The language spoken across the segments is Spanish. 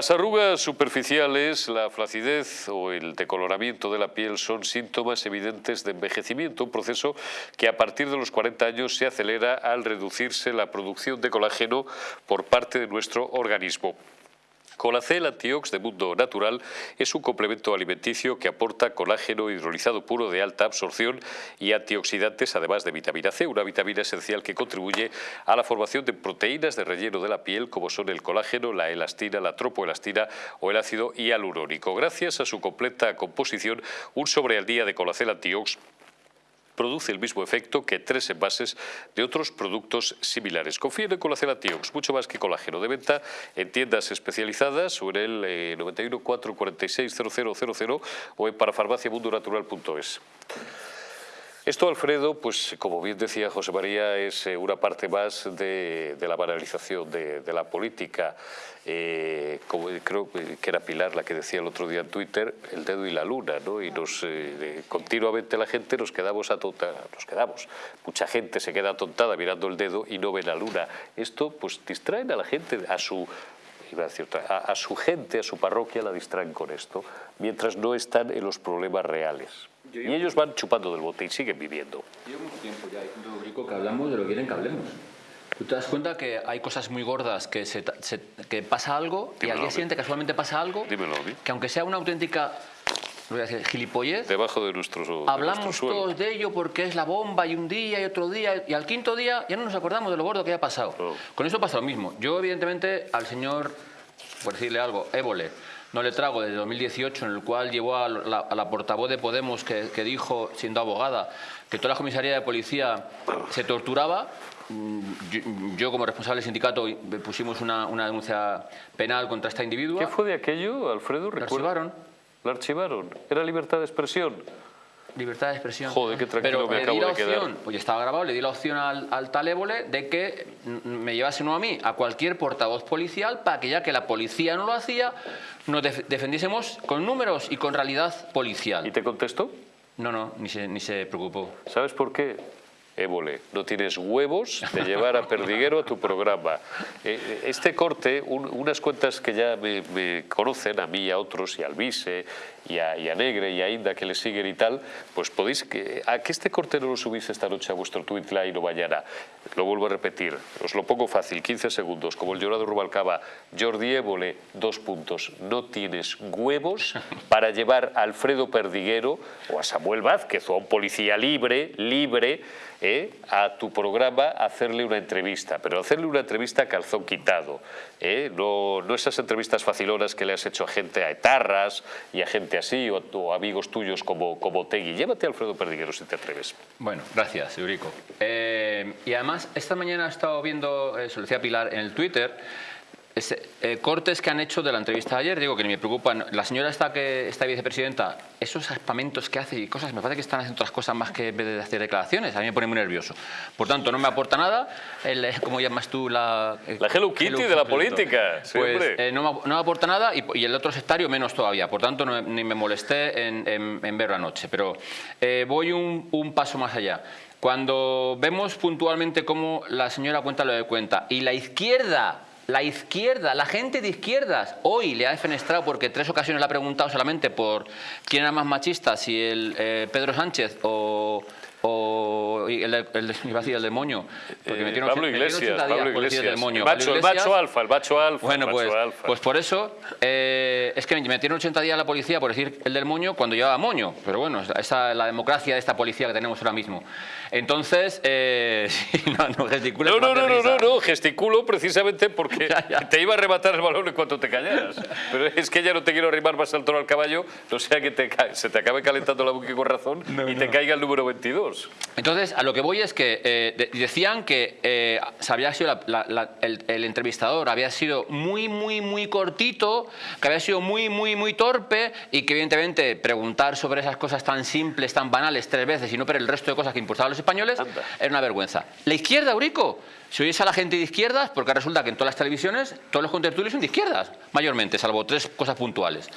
Las arrugas superficiales, la flacidez o el decoloramiento de la piel son síntomas evidentes de envejecimiento, un proceso que a partir de los 40 años se acelera al reducirse la producción de colágeno por parte de nuestro organismo. Colacel Antiox de Mundo Natural es un complemento alimenticio que aporta colágeno hidrolizado puro de alta absorción y antioxidantes, además de vitamina C, una vitamina esencial que contribuye a la formación de proteínas de relleno de la piel, como son el colágeno, la elastina, la tropoelastina o el ácido hialurónico. Gracias a su completa composición, un sobre al día de Colacel Antiox produce el mismo efecto que tres envases de otros productos similares. Confíen en Colacel Antiox, mucho más que colágeno, de venta en tiendas especializadas o en el 91 446 0000 o en parafarmaciamundonatural.es. Esto, Alfredo, pues como bien decía José María, es eh, una parte más de, la banalización de, la política. Eh, como creo que era Pilar la que decía el otro día en Twitter, el dedo y la luna, ¿no? Y nos, eh, continuamente la gente nos quedamos atontada, nos quedamos. Mucha gente se queda atontada mirando el dedo y no ve la luna. Esto, pues, distraen a la gente, a su a, a, su gente, a su parroquia la distraen con esto, mientras no están en los problemas reales y ellos van chupando del bote y siguen viviendo. Llevo mucho tiempo ya diciendo, que hablamos de lo que quieren que hablemos. Tú te das cuenta que hay cosas muy gordas, que, se, que pasa algo y al día siguiente casualmente pasa algo, Dímelo, que aunque sea una auténtica voy a decir, gilipollez, debajo de nuestros hablamos todos de ello porque es la bomba y un día y otro día y al quinto día ya no nos acordamos de lo gordo que haya pasado. Con eso pasa lo mismo. Yo evidentemente al señor, por decirle algo, Évole, no le trago desde 2018, en el cual llevó a la, portavoz de Podemos que, dijo, siendo abogada, que toda la comisaría de policía se torturaba. Mm, yo, como responsable del sindicato pusimos una, denuncia penal contra esta individua. ¿Qué fue de aquello, Alfredo? La archivaron. ¿La archivaron? ¿Era libertad de expresión? Libertad de expresión. Joder, qué tranquilo Pero me acabo de quedar. Pues estaba grabado, le di la opción al, al talébole de que me llevase no a mí, a cualquier portavoz policial, para que ya que la policía no lo hacía, nos defendiésemos con números y con realidad policial. ¿Y te contestó? No, no, ni se, ni se preocupó. ¿Sabes por qué? Évole, no tienes huevos de llevar a Perdiguero a tu programa. Eh, este corte, unas cuentas que ya me, conocen, a mí y a otros, y al Vise, y a, Negre, y a Inda, que le siguen y tal, pues podéis... Que, a que este corte no lo subís esta noche a vuestro Twitter o mañana. Lo vuelvo a repetir, os lo pongo fácil, 15 segundos, como el llorado Rubalcaba, Jordi Évole, dos puntos, no tienes huevos para llevar a Alfredo Perdiguero o a Samuel Vázquez o a un policía libre, libre, ¿eh? a tu programa hacerle una entrevista, pero hacerle una entrevista calzón quitado, ¿eh? no, no, esas entrevistas facilonas que le has hecho a gente a etarras y a gente así, o, amigos tuyos como, como Tegui. Llévate a Alfredo Perdiguero si te atreves. Bueno, gracias, Eurico. Eh, y además, esta mañana he estado viendo, se lo decía Pilar, en el Twitter, eh, cortes que han hecho de la entrevista de ayer, digo que ni me preocupan. La señora esta que está vicepresidenta, esos espamentos que hace y cosas, me parece que están haciendo otras cosas más que en vez de hacer declaraciones. A mí me pone muy nervioso. Por tanto, no me aporta nada. El, eh, ¿Cómo llamas tú la...? Eh, la Hello Kitty de la política. Pues no, me, aporta nada y, el otro sectario menos todavía. Por tanto, ni me molesté en, en, verlo anoche. Pero voy un, un paso más allá. Cuando vemos puntualmente cómo la señora cuenta lo de cuenta y la izquierda la izquierda, la gente de izquierdas, hoy le ha defenestrado porque tres ocasiones le ha preguntado solamente por quién era más machista, si el eh, Pedro Sánchez o, o el, el, iba a decir el demonio. Porque eh, Pablo Iglesias, Pablo Iglesias. El, macho, el macho alfa, el macho alfa. Bueno, pues, alfa. pues por eso eh, es que me metieron 80 días la policía por decir el del moño cuando llevaba moño. Pero bueno, esa es la democracia de esta policía que tenemos ahora mismo. Entonces, eh, no, no gesticulo. No, no, no, no, no, no, gesticulo precisamente porque te iba a arrebatar el balón en cuanto te callaras. Pero es que ya no te quiero arrimar más al toro al caballo, no sea que te, se te acabe calentando la boca con razón y te caiga el número 22. Entonces, a lo que voy es que eh, decían que eh, había sido el, el, entrevistador había sido muy, muy, muy cortito, que había sido muy, muy, muy torpe y que evidentemente preguntar sobre esas cosas tan simples, tan banales tres veces y no pero el resto de cosas que importaban los españoles era una vergüenza. La izquierda, Eurico, si oyes a la gente de izquierdas, porque resulta que en todas las televisiones todos los contertulios son de izquierdas, mayormente, salvo tres cosas puntuales.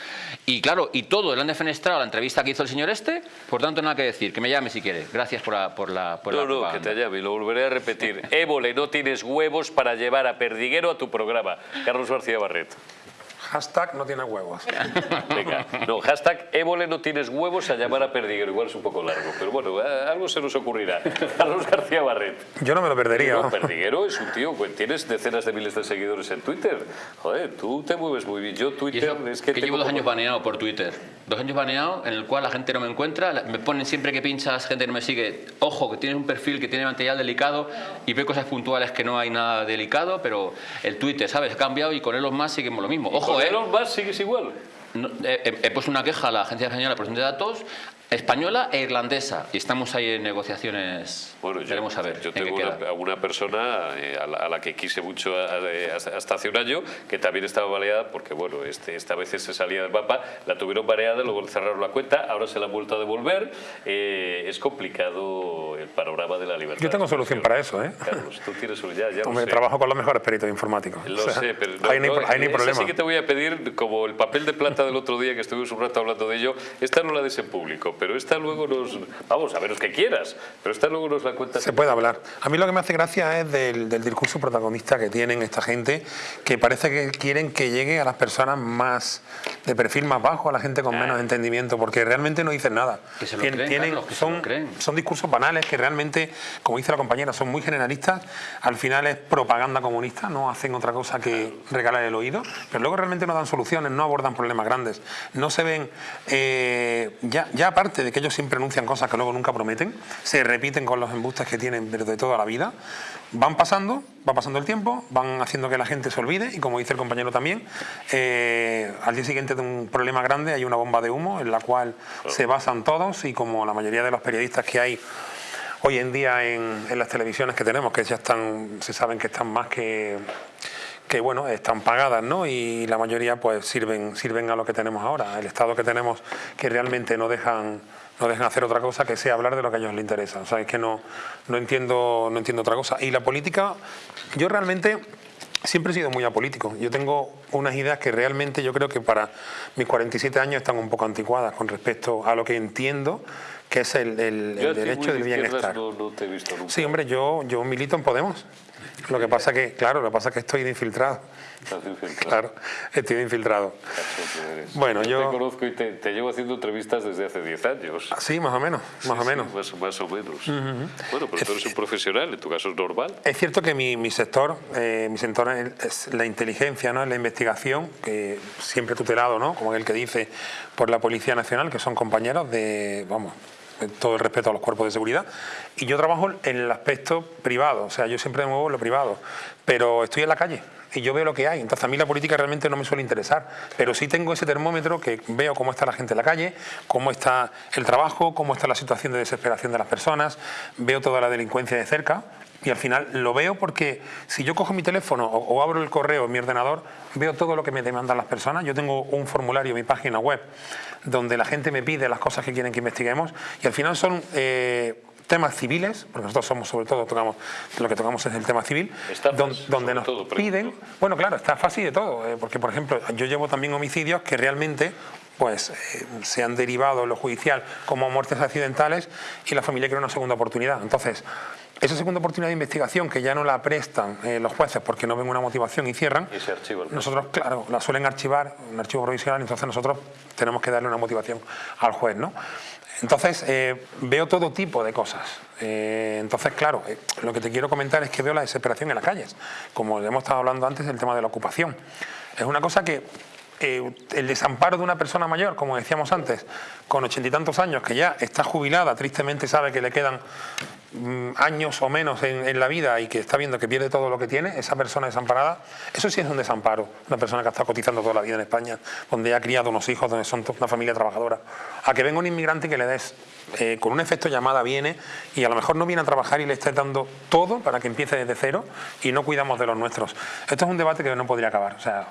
Y claro, y todo le han defenestrado la entrevista que hizo el señor este, por tanto nada que decir, que me llame si quiere. Gracias por la por la por No, no, que te llame, y lo volveré a repetir. Évole, no tienes huevos para llevar a Perdiguero a tu programa. Carlos García Barret. Hashtag no tiene huevos. Venga, no, hashtag Évole no tienes huevos a llamar a Perdiguero. Igual es un poco largo, pero bueno, algo se nos ocurrirá. Carlos García Barret. Yo no me lo perdería. No, Perdiguero es un tío, pues, tienes decenas de miles de seguidores en Twitter. Joder, tú te mueves muy bien. Yo Twitter eso, es que, que, llevo dos como- años baneado por Twitter. Dos años baneado en el cual la gente no me encuentra. Me ponen siempre que pinchas, gente no me sigue. Ojo, que tienes un perfil que tiene material delicado y ve cosas puntuales que no hay nada delicado, pero el Twitter, ¿sabes? Ha cambiado y con Elon Musk seguimos lo mismo. Ojo, ¿eh? Elon Musk sigues igual. No, he, he- he puesto una queja a la Agencia Española de Protección de Datos, española e irlandesa, y estamos ahí en negociaciones. Bueno, yo, Veremos a ver yo tengo una, a una persona eh, a, la, a la que quise mucho a- a- hasta, hace un año, que también estaba baleada porque, bueno, este, esta vez se salía del mapa, la tuvieron bareada, luego cerraron la cuenta, ahora se la han vuelto a devolver. Eh, es complicado el panorama de la libertad. Yo tengo solución para eso, ¿eh? Carlos, tú tienes solución, ya, ya lo Hombre, sé. trabajo con los mejores peritos informáticos. Lo O sea, sé, pero no, hay, no, no hay ese problema. sí que te voy a pedir, como el papel de plata del otro día que estuvimos un rato hablando de ello, esta no la des en público, pero esta luego nos... Vamos, a menos que quieras, pero esta luego nos la cuentas. Se puede hablar. A mí lo que me hace gracia es del, del discurso protagonista que tienen esta gente, que parece que quieren que llegue a las personas más de perfil más bajo, a la gente con menos entendimiento, porque realmente no dicen nada. Que se lo Tien- creen, tienen- que se son, lo creen. son discursos banales que realmente, como dice la compañera, son muy generalistas. Al final es propaganda comunista, no hacen otra cosa que regalar el oído, pero luego realmente no dan soluciones, no abordan problemas grandes. No se ven, eh, ya, ya aparte de que ellos siempre anuncian cosas que luego nunca prometen, se repiten con los embustes que tienen desde toda la vida. Van pasando, va pasando el tiempo, van haciendo que la gente se olvide y como dice el compañero también, eh, al día siguiente de un problema grande hay una bomba de humo en la cual se basan todos y como la mayoría de los periodistas que hay hoy en día en, en las televisiones que tenemos, que ya están, se saben que están más que que bueno, están pagadas, ¿no? Y la mayoría pues sirven, sirven a lo que tenemos ahora, el Estado que tenemos que realmente no dejan, no dejan hacer otra cosa que sea hablar de lo que a ellos les interesa. O sea, es que no, no entiendo, no entiendo otra cosa. Y la política, yo realmente siempre he sido muy apolítico. Yo tengo unas ideas que realmente yo creo que para mis 47 años están un poco anticuadas con respecto a lo que entiendo que es el, el- el derecho de del bienestar. No, no te he visto nunca. Sí, hombre, yo, yo milito en Podemos. Lo que pasa que, claro, lo que pasa es que estoy de infiltrado. Estás infiltrado. Claro, estoy de infiltrado. Bueno, yo- Te conozco y te, te llevo haciendo entrevistas desde hace 10 años. Sí, más o menos, más o Sí, menos. más, más o menos. Bueno, pero tú eres un profesional, en tu caso es normal. Es cierto que mi, mi sector, eh, mi sector es la inteligencia, ¿no? la investigación, que siempre tutelado, ¿no? como el que dice, por la Policía Nacional, que son compañeros de, vamos, todo el respeto a los cuerpos de seguridad. Y yo trabajo en el aspecto privado, o sea, yo siempre me muevo en lo privado, pero estoy en la calle. Y yo veo lo que hay, entonces a mí la política realmente no me suele interesar, pero sí tengo ese termómetro que veo cómo está la gente en la calle, cómo está el trabajo, cómo está la situación de desesperación de las personas, veo toda la delincuencia de cerca, y al final lo veo porque si yo cojo mi teléfono o, o abro el correo en mi ordenador, veo todo lo que me demandan las personas. Yo tengo un formulario en mi página web donde la gente me pide las cosas que quieren que investiguemos y al final son eh, temas civiles, porque nosotros somos sobre todo, tocamos, lo que tocamos es el tema civil, Estafas, don- donde nos todo, piden, bueno claro, está fácil de todo, eh, porque por ejemplo yo llevo también homicidios que realmente pues eh, se han derivado en lo judicial como muertes accidentales y la familia quiere una segunda oportunidad. Entonces, esa segunda oportunidad de investigación que ya no la prestan eh, los jueces porque no ven una motivación y cierran, Y se el nosotros, claro, la suelen archivar, un archivo provisional, entonces nosotros tenemos que darle una motivación al juez, ¿no? Entonces, eh, veo todo tipo de cosas. Eh, entonces, claro, eh, lo que te quiero comentar es que veo la desesperación en las calles. Como hemos estado hablando antes del tema de la ocupación. Es una cosa que eh, el desamparo de una persona mayor, como decíamos antes, con ochenta y tantos años, que ya está jubilada, tristemente sabe que le quedan mm, años o menos en, en la vida y que está viendo que pierde todo lo que tiene, esa persona desamparada, eso sí es un desamparo. Una persona que ha estado cotizando toda la vida en España, donde ha criado unos hijos, donde son una familia trabajadora. A que venga un inmigrante y que le des, eh, con un efecto llamada, viene y a lo mejor no viene a trabajar y le estés dando todo para que empiece desde cero y no cuidamos de los nuestros. Esto es un debate que no podría acabar. O sea,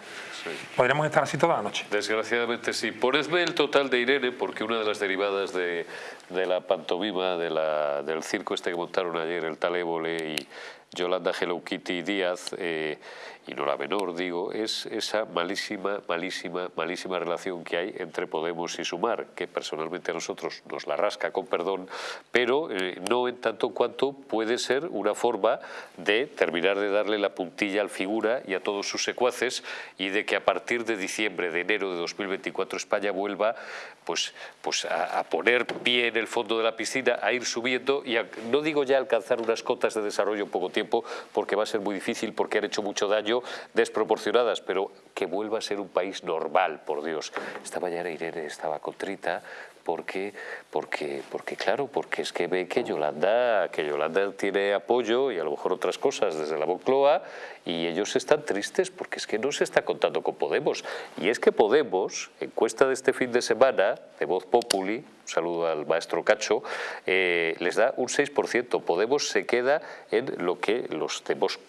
podríamos estar así toda la noche. Desgraciadamente sí. Ponedme el total de Irene, porque una de las derivadas de, de la pantomima, de la, del circo este que montaron ayer, el tal Évole y Yolanda Hello Kitty Díaz, eh, y no la menor, digo, es esa malísima, malísima, malísima relación que hay entre Podemos y Sumar, que personalmente a nosotros nos la rasca con perdón, pero eh, no en tanto cuanto puede ser una forma de terminar de darle la puntilla al figura y a todos sus secuaces y de que a partir de diciembre, de enero de 2024 España vuelva pues, pues a, poner pie en el fondo de la piscina, a ir subiendo y no digo ya alcanzar unas cotas de desarrollo en poco tiempo porque va a ser muy difícil porque han hecho mucho daño desproporcionadas, pero que vuelva a ser un país normal, por Dios. Esta mañana Irene estaba contrita porque, porque, porque claro, porque es que ve que Yolanda, que Yolanda tiene apoyo y a lo mejor otras cosas desde la Moncloa y ellos están tristes porque es que no se está contando con Podemos. Y es que Podemos, encuesta de este fin de semana, de Voz Populi, un saludo al maestro Cacho, eh, les da un 6%. Podemos se queda en lo que los,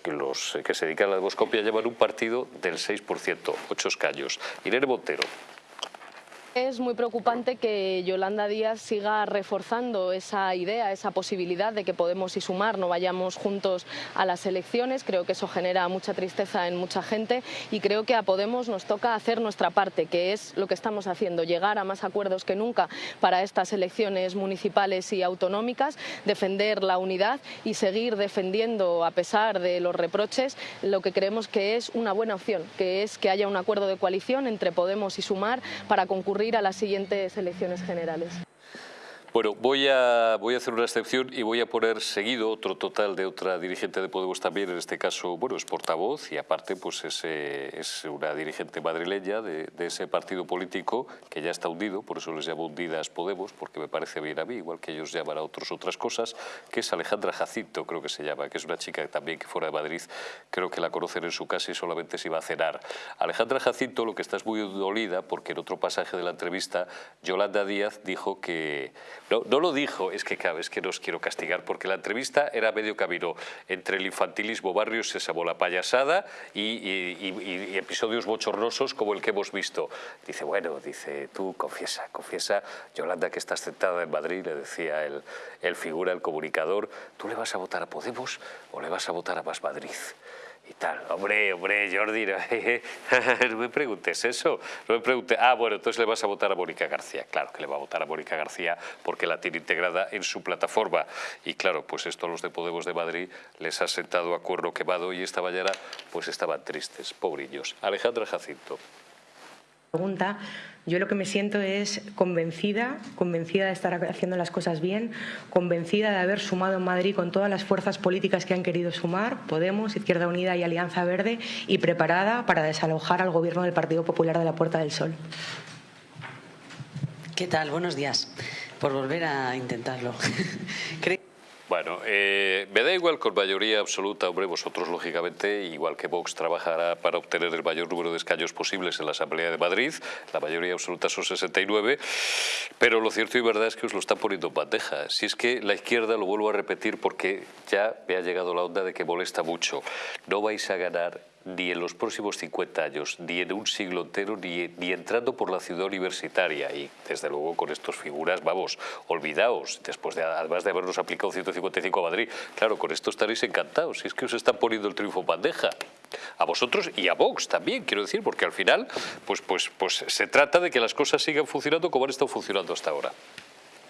los que se dedican a la demoscopia llaman un partido del 6%, ocho escaños. Irene Montero. Es muy preocupante que Yolanda Díaz siga reforzando esa idea, esa posibilidad de que Podemos y Sumar no vayamos juntos a las elecciones. Creo que eso genera mucha tristeza en mucha gente y creo que a Podemos nos toca hacer nuestra parte, que es lo que estamos haciendo, llegar a más acuerdos que nunca para estas elecciones municipales y autonómicas, defender la unidad y seguir defendiendo, a pesar de los reproches, lo que creemos que es una buena opción, que es que haya un acuerdo de coalición entre Podemos y Sumar para concurrir ir a las siguientes elecciones generales. Bueno, voy a, voy a hacer una excepción y voy a poner seguido otro total de otra dirigente de Podemos también, en este caso, bueno, es portavoz y aparte pues es, es una dirigente madrileña de, ese partido político que ya está hundido, por eso les llamo hundidas Podemos, porque me parece bien a mí, igual que ellos llaman a otros otras cosas, que es Alejandra Jacinto, creo que se llama, que es una chica también que fuera de Madrid, creo que la conocen en su casa y solamente se iba a cenar. Alejandra Jacinto lo que está es muy dolida porque en otro pasaje de la entrevista Yolanda Díaz dijo que no, lo dijo, es que cada vez que nos quiero castigar, porque la entrevista era medio camino entre el infantilismo barrio Sésamo, la payasada y, episodios bochornosos como el que hemos visto. Dice, bueno, dice, tú confiesa, confiesa, Yolanda que estás sentada en Madrid, le decía el, el figura, el comunicador, ¿tú le vas a votar a Podemos o le vas a votar a Más Madrid? Hombre, hombre, Jordi, no, me preguntes eso. No me preguntes, ah, bueno, entonces le vas a votar a Mónica García. Claro que le va a votar a Mónica García porque la tiene integrada en su plataforma. Y claro, pues esto a los de Podemos de Madrid les ha sentado a cuerno quemado y esta mañana pues estaban tristes, pobrillos. Alejandra Jacinto pregunta, yo lo que me siento es convencida, convencida de estar haciendo las cosas bien, convencida de haber sumado en Madrid con todas las fuerzas políticas que han querido sumar, Podemos, Izquierda Unida y Alianza Verde, y preparada para desalojar al gobierno del Partido Popular de la Puerta del Sol. ¿Qué tal? Buenos días. Por volver a intentarlo. Bueno, eh, me da igual con mayoría absoluta, hombre, vosotros lógicamente, igual que Vox trabajará para obtener el mayor número de escaños posibles en la Asamblea de Madrid, la mayoría absoluta son 69, pero lo cierto y verdad es que os lo están poniendo en bandeja. Si es que la izquierda, lo vuelvo a repetir porque ya me ha llegado la onda de que molesta mucho, no vais a ganar ni en los próximos 50 años, ni en un siglo entero, ni, ni, entrando por la ciudad universitaria. Y desde luego con estas figuras, vamos, olvidaos, después de, además de habernos aplicado 155 a Madrid, claro, con esto estaréis encantados, si es que os están poniendo el triunfo bandeja. A vosotros y a Vox también, quiero decir, porque al final pues, pues, pues se trata de que las cosas sigan funcionando como han estado funcionando hasta ahora.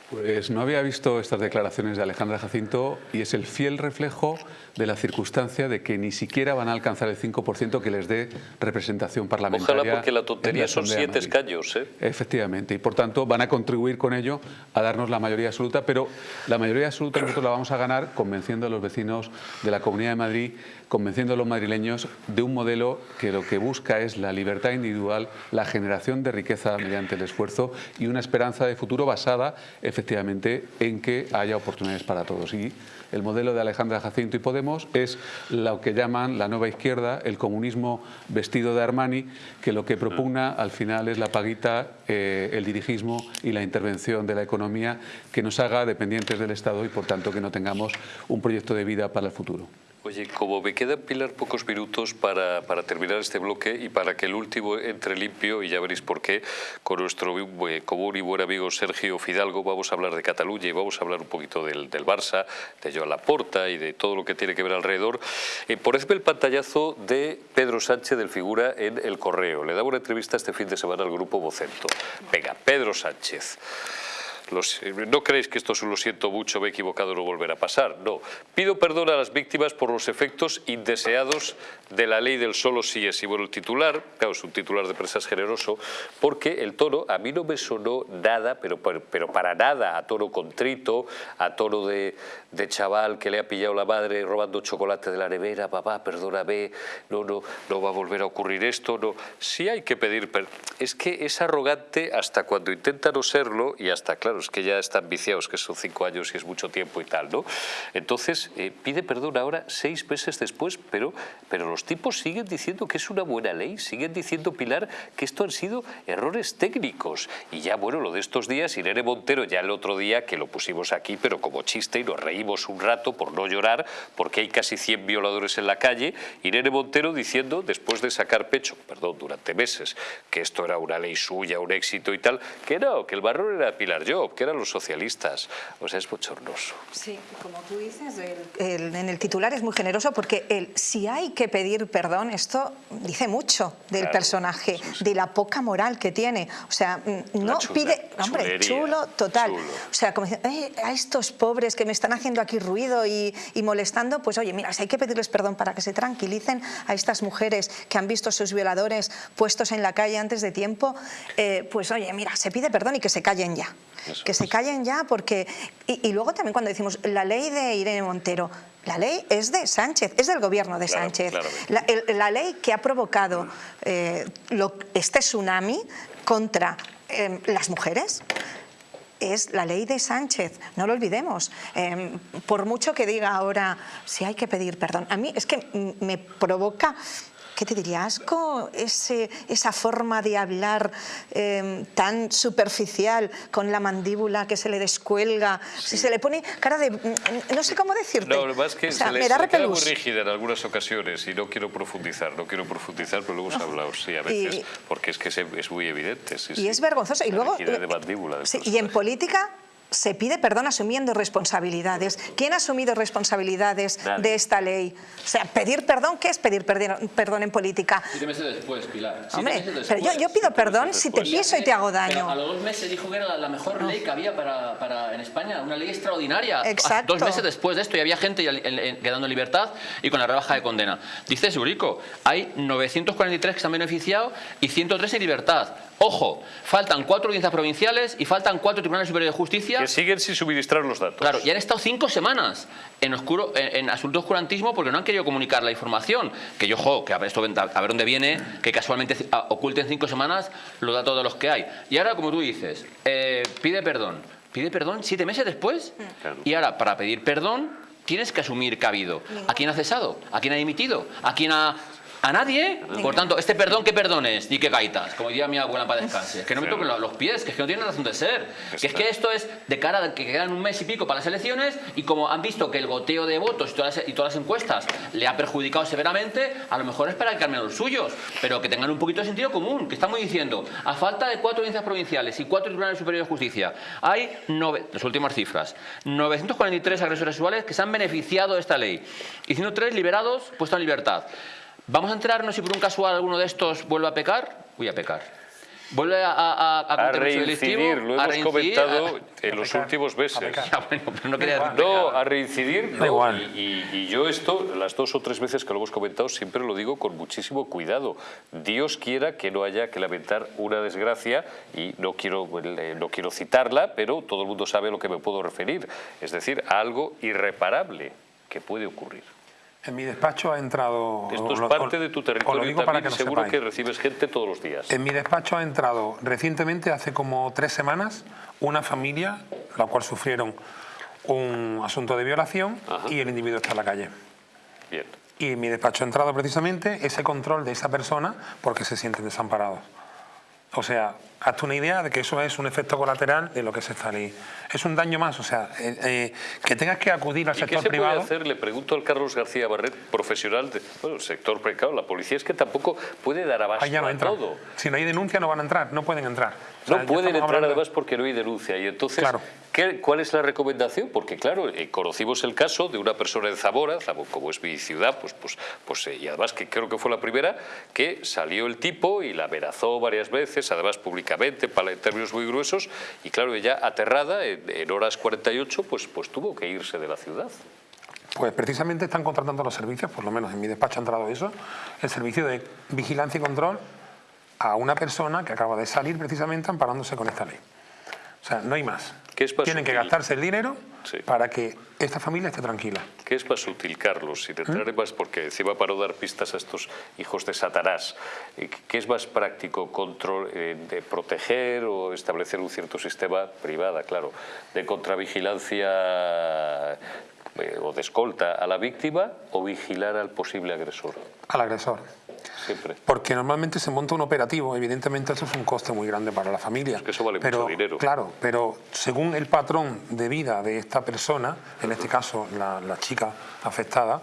Pues no había visto estas declaraciones de Alejandra Jacinto y es el fiel reflejo de la circunstancia de que ni siquiera van a alcanzar el 5% que les dé representación parlamentaria. Ojalá porque la tontería son siete escaños. ¿eh? Efectivamente, y por tanto van a contribuir con ello a darnos la mayoría absoluta, pero la mayoría absoluta nosotros la vamos a ganar convenciendo a los vecinos de la Comunidad de Madrid, convenciendo a los madrileños de un modelo que lo que busca es la libertad individual, la generación de riqueza mediante el esfuerzo y una esperanza de futuro basada efectivamente en que haya oportunidades para todos. Y el modelo de Alejandra Jacinto y Podemos es lo que llaman la nueva izquierda, el comunismo vestido de Armani, que lo que propugna al final es la paguita, eh, el dirigismo y la intervención de la economía que nos haga dependientes del Estado y por tanto que no tengamos un proyecto de vida para el futuro. Oye, como me quedan, Pilar, pocos minutos para, para, terminar este bloque y para que el último entre limpio, y ya veréis por qué, con nuestro eh, común y buen amigo Sergio Fidalgo vamos a hablar de Cataluña y vamos a hablar un poquito del, del Barça, de Joan Laporta y de todo lo que tiene que ver alrededor. Eh, por ejemplo, el pantallazo de Pedro Sánchez del Figura en El Correo. Le daba una entrevista este fin de semana al grupo Vocento. Venga, Pedro Sánchez. No creéis que esto lo siento mucho, me he equivocado, no volverá a pasar. No. Pido perdón a las víctimas por los efectos indeseados de la ley del solo sí es. Y bueno, el titular, claro, es un titular de presas generoso, porque el tono a mí no me sonó nada, pero, pero para nada, a tono contrito, a tono de, de chaval que le ha pillado la madre robando chocolate de la nevera, papá, perdóname, no, no, no va a volver a ocurrir esto, no. Sí hay que pedir perdón. Es que es arrogante hasta cuando intenta no serlo y hasta, claro, es que ya están viciados, que son cinco años y es mucho tiempo y tal, ¿no? Entonces, eh, pide perdón ahora seis meses después, pero, pero los tipos siguen diciendo que es una buena ley, siguen diciendo, Pilar, que esto han sido errores técnicos. Y ya, bueno, lo de estos días, Irene Montero, ya el otro día que lo pusimos aquí, pero como chiste y nos reímos un rato por no llorar, porque hay casi 100 violadores en la calle, Irene Montero diciendo, después de sacar pecho, perdón, durante meses, que esto era una ley suya, un éxito y tal, que no, que el barro era Pilar Job, que eran los socialistas. O sea, es bochornoso. Sí, como tú dices, en el titular es muy generoso porque el si hay que pedir perdón, esto dice mucho del personaje, de la poca moral que tiene. O sea, mm, no pide, hombre, chulo, total. O sea, como diciendo, a estos pobres que me están haciendo aquí ruido y, molestando, pues oye, mira, si hay que pedirles perdón para que se tranquilicen a estas mujeres que han visto a sus violadores puestos en la calle antes de tiempo, eh, pues oye, mira, se pide perdón y que se callen ya que se callen ya porque... Y, luego también cuando decimos la ley de Irene Montero, la ley es de Sánchez, es del gobierno de Sánchez. La, ley que ha provocado eh, este tsunami contra em, las mujeres es la ley de Sánchez, no lo olvidemos. Em, por mucho que diga ahora, si hay que pedir perdón, a mí es que me provoca ¿qué te diría? Asco, ese, esa forma de hablar em, tan superficial con la mandíbula que se le descuelga, si se le pone cara de... No sé cómo decirte. No, lo más que se, le, me da queda muy rígida en algunas ocasiones y no quiero profundizar, no quiero profundizar, pero luego hemos hablado, sí, a veces, porque es que es, muy evidente. y es vergonzoso. Y luego... De mandíbula, y en política se pide perdón asumiendo responsabilidades. ¿Quién ha asumido responsabilidades de esta ley? O sea, pedir perdón, ¿qué es pedir perdón en política? Siete meses después, Pilar. Hombre, pero yo, pido perdón si te piso y te hago daño. a los dos meses dijo que era la mejor ley que había para, en España, una ley extraordinaria. Exacto. Dos meses después de esto y había gente quedando en libertad y con la rebaja de condena. Dice Surico, hay 943 que se han beneficiado y 103 en libertad. Ojo, faltan cuatro audiencias provinciales y faltan cuatro tribunales superiores de justicia. Que siguen sin suministrar los datos. Claro, y han estado cinco semanas en, oscuro, en, asunto oscurantismo porque no han querido comunicar la información. Que yo, ojo, que a ver, esto, a ver dónde viene, que casualmente oculten cinco semanas los datos de los que hay. Y ahora, como tú dices, eh, pide perdón. Pide perdón siete meses después. Y ahora, para pedir perdón, tienes que asumir que ha habido. ¿A quién ha cesado? ¿A quién ha dimitido? ¿A quién ha a nadie. Por tanto, este perdón, ¿qué perdones? Di que gaitas, como diría mi abuela para descanse. Es que no me toquen los pies, que es que no tiene razón de ser. Que es que esto es de cara a que quedan un mes y pico para las elecciones y como han visto que el goteo de votos y todas, las, y todas las encuestas le ha perjudicado severamente, a lo mejor es para que cambien los suyos, pero que tengan un poquito de sentido común, que estamos diciendo, a falta de cuatro audiencias provinciales y cuatro tribunales superiores de justicia, hay, las últimas cifras, 943 agresores sexuales que se han beneficiado de esta ley y 103 liberados, puestos en libertad. Vamos a enterarnos si por un casual alguno de estos vuelve a pecar. Voy a pecar. Vuelve a, a, a, a reincidir, lo hemos comentado en los últimos meses. no, a reincidir, no. Y, y, yo esto, las dos o tres veces que lo hemos comentado, siempre lo digo con muchísimo cuidado. Dios quiera que no haya que lamentar una desgracia, y no quiero, eh, no quiero citarla, pero todo el mundo sabe a lo que me puedo referir. Es decir, a algo irreparable que puede ocurrir. En mi despacho ha entrado... Esto es parte de tu territorio también, que seguro que recibes gente todos los días. En mi despacho ha entrado recientemente, hace como tres semanas, una familia, la cual sufrieron un asunto de violación y el individuo está en la calle. Bien. Y en mi despacho ha entrado precisamente ese control de esa persona porque se sienten desamparados. O sea, hazte una idea de que eso es un efecto colateral de lo que es esta ley. Es un daño más, o sea, eh, eh, que tengas que acudir al ¿Y sector qué se privado... puede hacer? Le pregunto al Carlos García Barret, profesional del bueno, sector precado. La policía es que tampoco puede dar abasto no a entran. todo. Si no hay denuncia no van a entrar, no pueden entrar. Sea, No pueden entrar hablando- además porque no hay denuncia. Y entonces, Claro. ¿qué- ¿cuál es la recomendación? Porque claro, eh, conocimos el caso de una persona en Zamora, Zamo- como es mi ciudad, pues, pues, pues eh, y además que creo que fue la primera, que salió el tipo y la amenazó varias veces, además públicamente, para en términos muy gruesos, y claro, ella aterrada, en, en horas 48, pues, pues tuvo que irse de la ciudad. Pues precisamente están contratando los servicios, por lo menos en mi despacho ha entrado eso, el servicio de vigilancia y control a una persona que acaba de salir precisamente amparándose con esta ley. O sea, no hay más. ¿Qué es más Tienen que gastarse el dinero Sí. para que esta familia esté tranquila. ¿Qué es más útil, Carlos? Entrar en más, porque encima para dar pistas a estos hijos de Satanás, eh, ¿qué es más práctico? Control, eh, de proteger o establecer un cierto sistema privada, claro, de contravigilancia eh, o de escolta a la víctima o vigilar al posible agresor? Al agresor. Siempre. Porque normalmente se monta un operativo, evidentemente eso es un coste muy grande para la familia. que eso vale pero, mucho dinero. Claro, pero según el patrón de vida de esta persona, en este caso la, la chica afectada,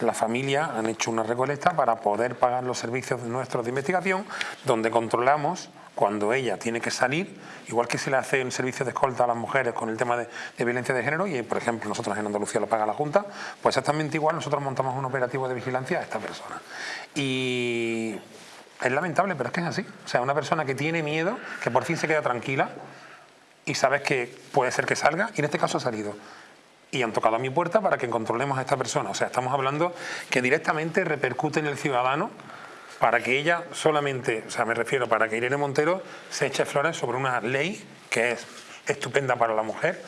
la familia han hecho una recolecta para poder pagar los servicios nuestros de investigación, donde controlamos cuando ella tiene que salir, igual que se le hace un servicio de escolta a las mujeres con el tema de, de violencia de género, y por ejemplo nosotros en Andalucía lo paga la Junta, pues exactamente igual nosotros montamos un operativo de vigilancia a esta persona. Y es lamentable, pero es que es así. O sea, una persona que tiene miedo, que por fin se queda tranquila y sabes que puede ser que salga, y en este caso ha salido. Y han tocado a mi puerta para que controlemos a esta persona. O sea, estamos hablando que directamente repercute en el ciudadano para que ella solamente, o sea, me refiero, para que Irene Montero se eche flores sobre una ley que es estupenda para la mujer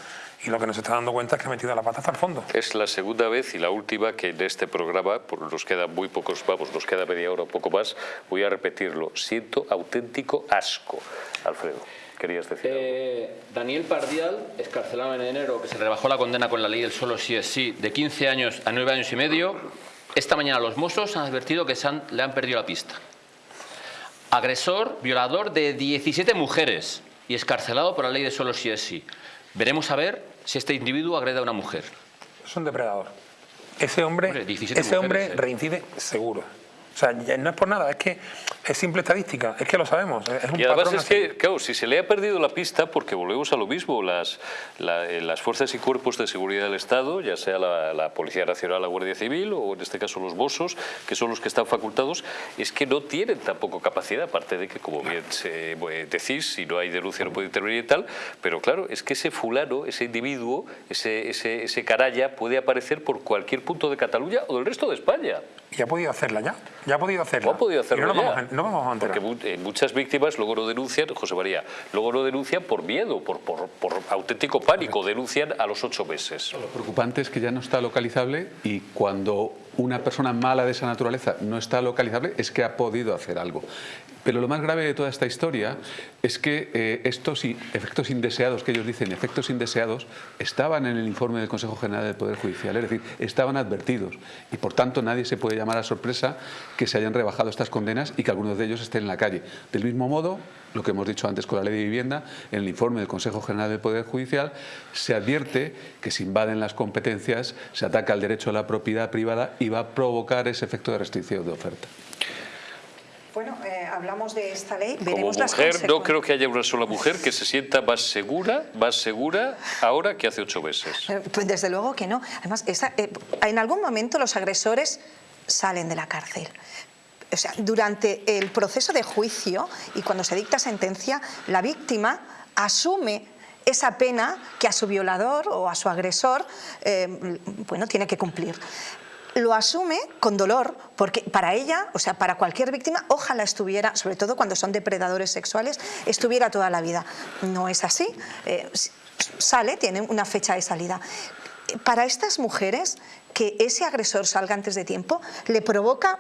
y lo que nos está dando cuenta es que ha metido la pata hasta el fondo. Es la segunda vez y la última que en este programa, por nos quedan muy pocos, vamos, nos queda media hora o poco más, voy a repetirlo. Siento auténtico asco. Alfredo, querías decir algo? Eh, Daniel Pardial, escarcelado en enero, que se rebajó la condena con la ley del solo sí es sí, de 15 años a 9 años y medio. Esta mañana los Mossos han advertido que se han- le han perdido la pista. Agresor, violador de 17 mujeres y escarcelado por la ley de solo sí es sí. Veremos a ver si este individuo agrede a una mujer. Es un depredador. Ese hombre, Hombre, 17 ese hombre mujeres, ¿eh? reincide seguro. O sea, no es por nada, es que es simple estadística, es que lo sabemos. Es un Y además es que, claro, si se le ha perdido la pista, porque volvemos a lo mismo, las, la- eh, las fuerzas y cuerpos de seguridad del Estado, ya sea la, la Policía Nacional, la Guardia Civil o en este caso los Mossos, que son los que están facultados, es que no tienen tampoco capacidad, aparte de que, como bien se, eh, decís, si no hay denuncia no puede intervenir y tal, pero claro, es que ese fulano, ese individuo, ese, ese, ese canalla puede aparecer por cualquier punto de Cataluña o del resto de España. Y ha podido hacerla ya, ya ha podido hacerla. ¿Cómo ha podido hacerlo y no ya? vamos a, no vamos a enterar. Porque eh, muchas víctimas luego no denuncian, José María, luego no denuncian por miedo, por, por, por auténtico pánico, denuncian a los ocho meses. Lo preocupante es que ya no está localizable y cuando una persona mala de esa naturaleza no está localizable es que ha podido hacer algo. Pero lo más grave de toda esta historia es que eh, estos efectos indeseados, que ellos dicen efectos indeseados, estaban en el informe del Consejo General del Poder Judicial, es decir, estaban advertidos y por tanto nadie se puede llamar a sorpresa que se hayan rebajado estas condenas y que algunos de ellos estén en la calle. Del mismo modo, lo que hemos dicho antes con la ley de vivienda, en el informe del Consejo General del Poder Judicial se advierte que se invaden las competencias, se ataca el derecho a la propiedad privada y va a provocar ese efecto de restricción de oferta. Bueno, eh, hablamos de esta ley, Como las mujer, no creo que haya una sola mujer que se sienta más segura, más segura ahora que hace ocho meses. Eh, Pues desde luego que no. Además, esa- eh, en algún momento los agresores salen de la cárcel. O sea, durante el proceso de juicio y cuando se dicta sentencia, la víctima asume esa pena que a su violador o a su agresor eh, bueno, tiene que cumplir. Lo asume con dolor, porque para ella, o sea, para cualquier víctima, ojalá estuviera, sobre todo cuando son depredadores sexuales, estuviera toda la vida. No es así. Eh, sale, tiene una fecha de salida. Para estas mujeres, que ese agresor salga antes de tiempo le provoca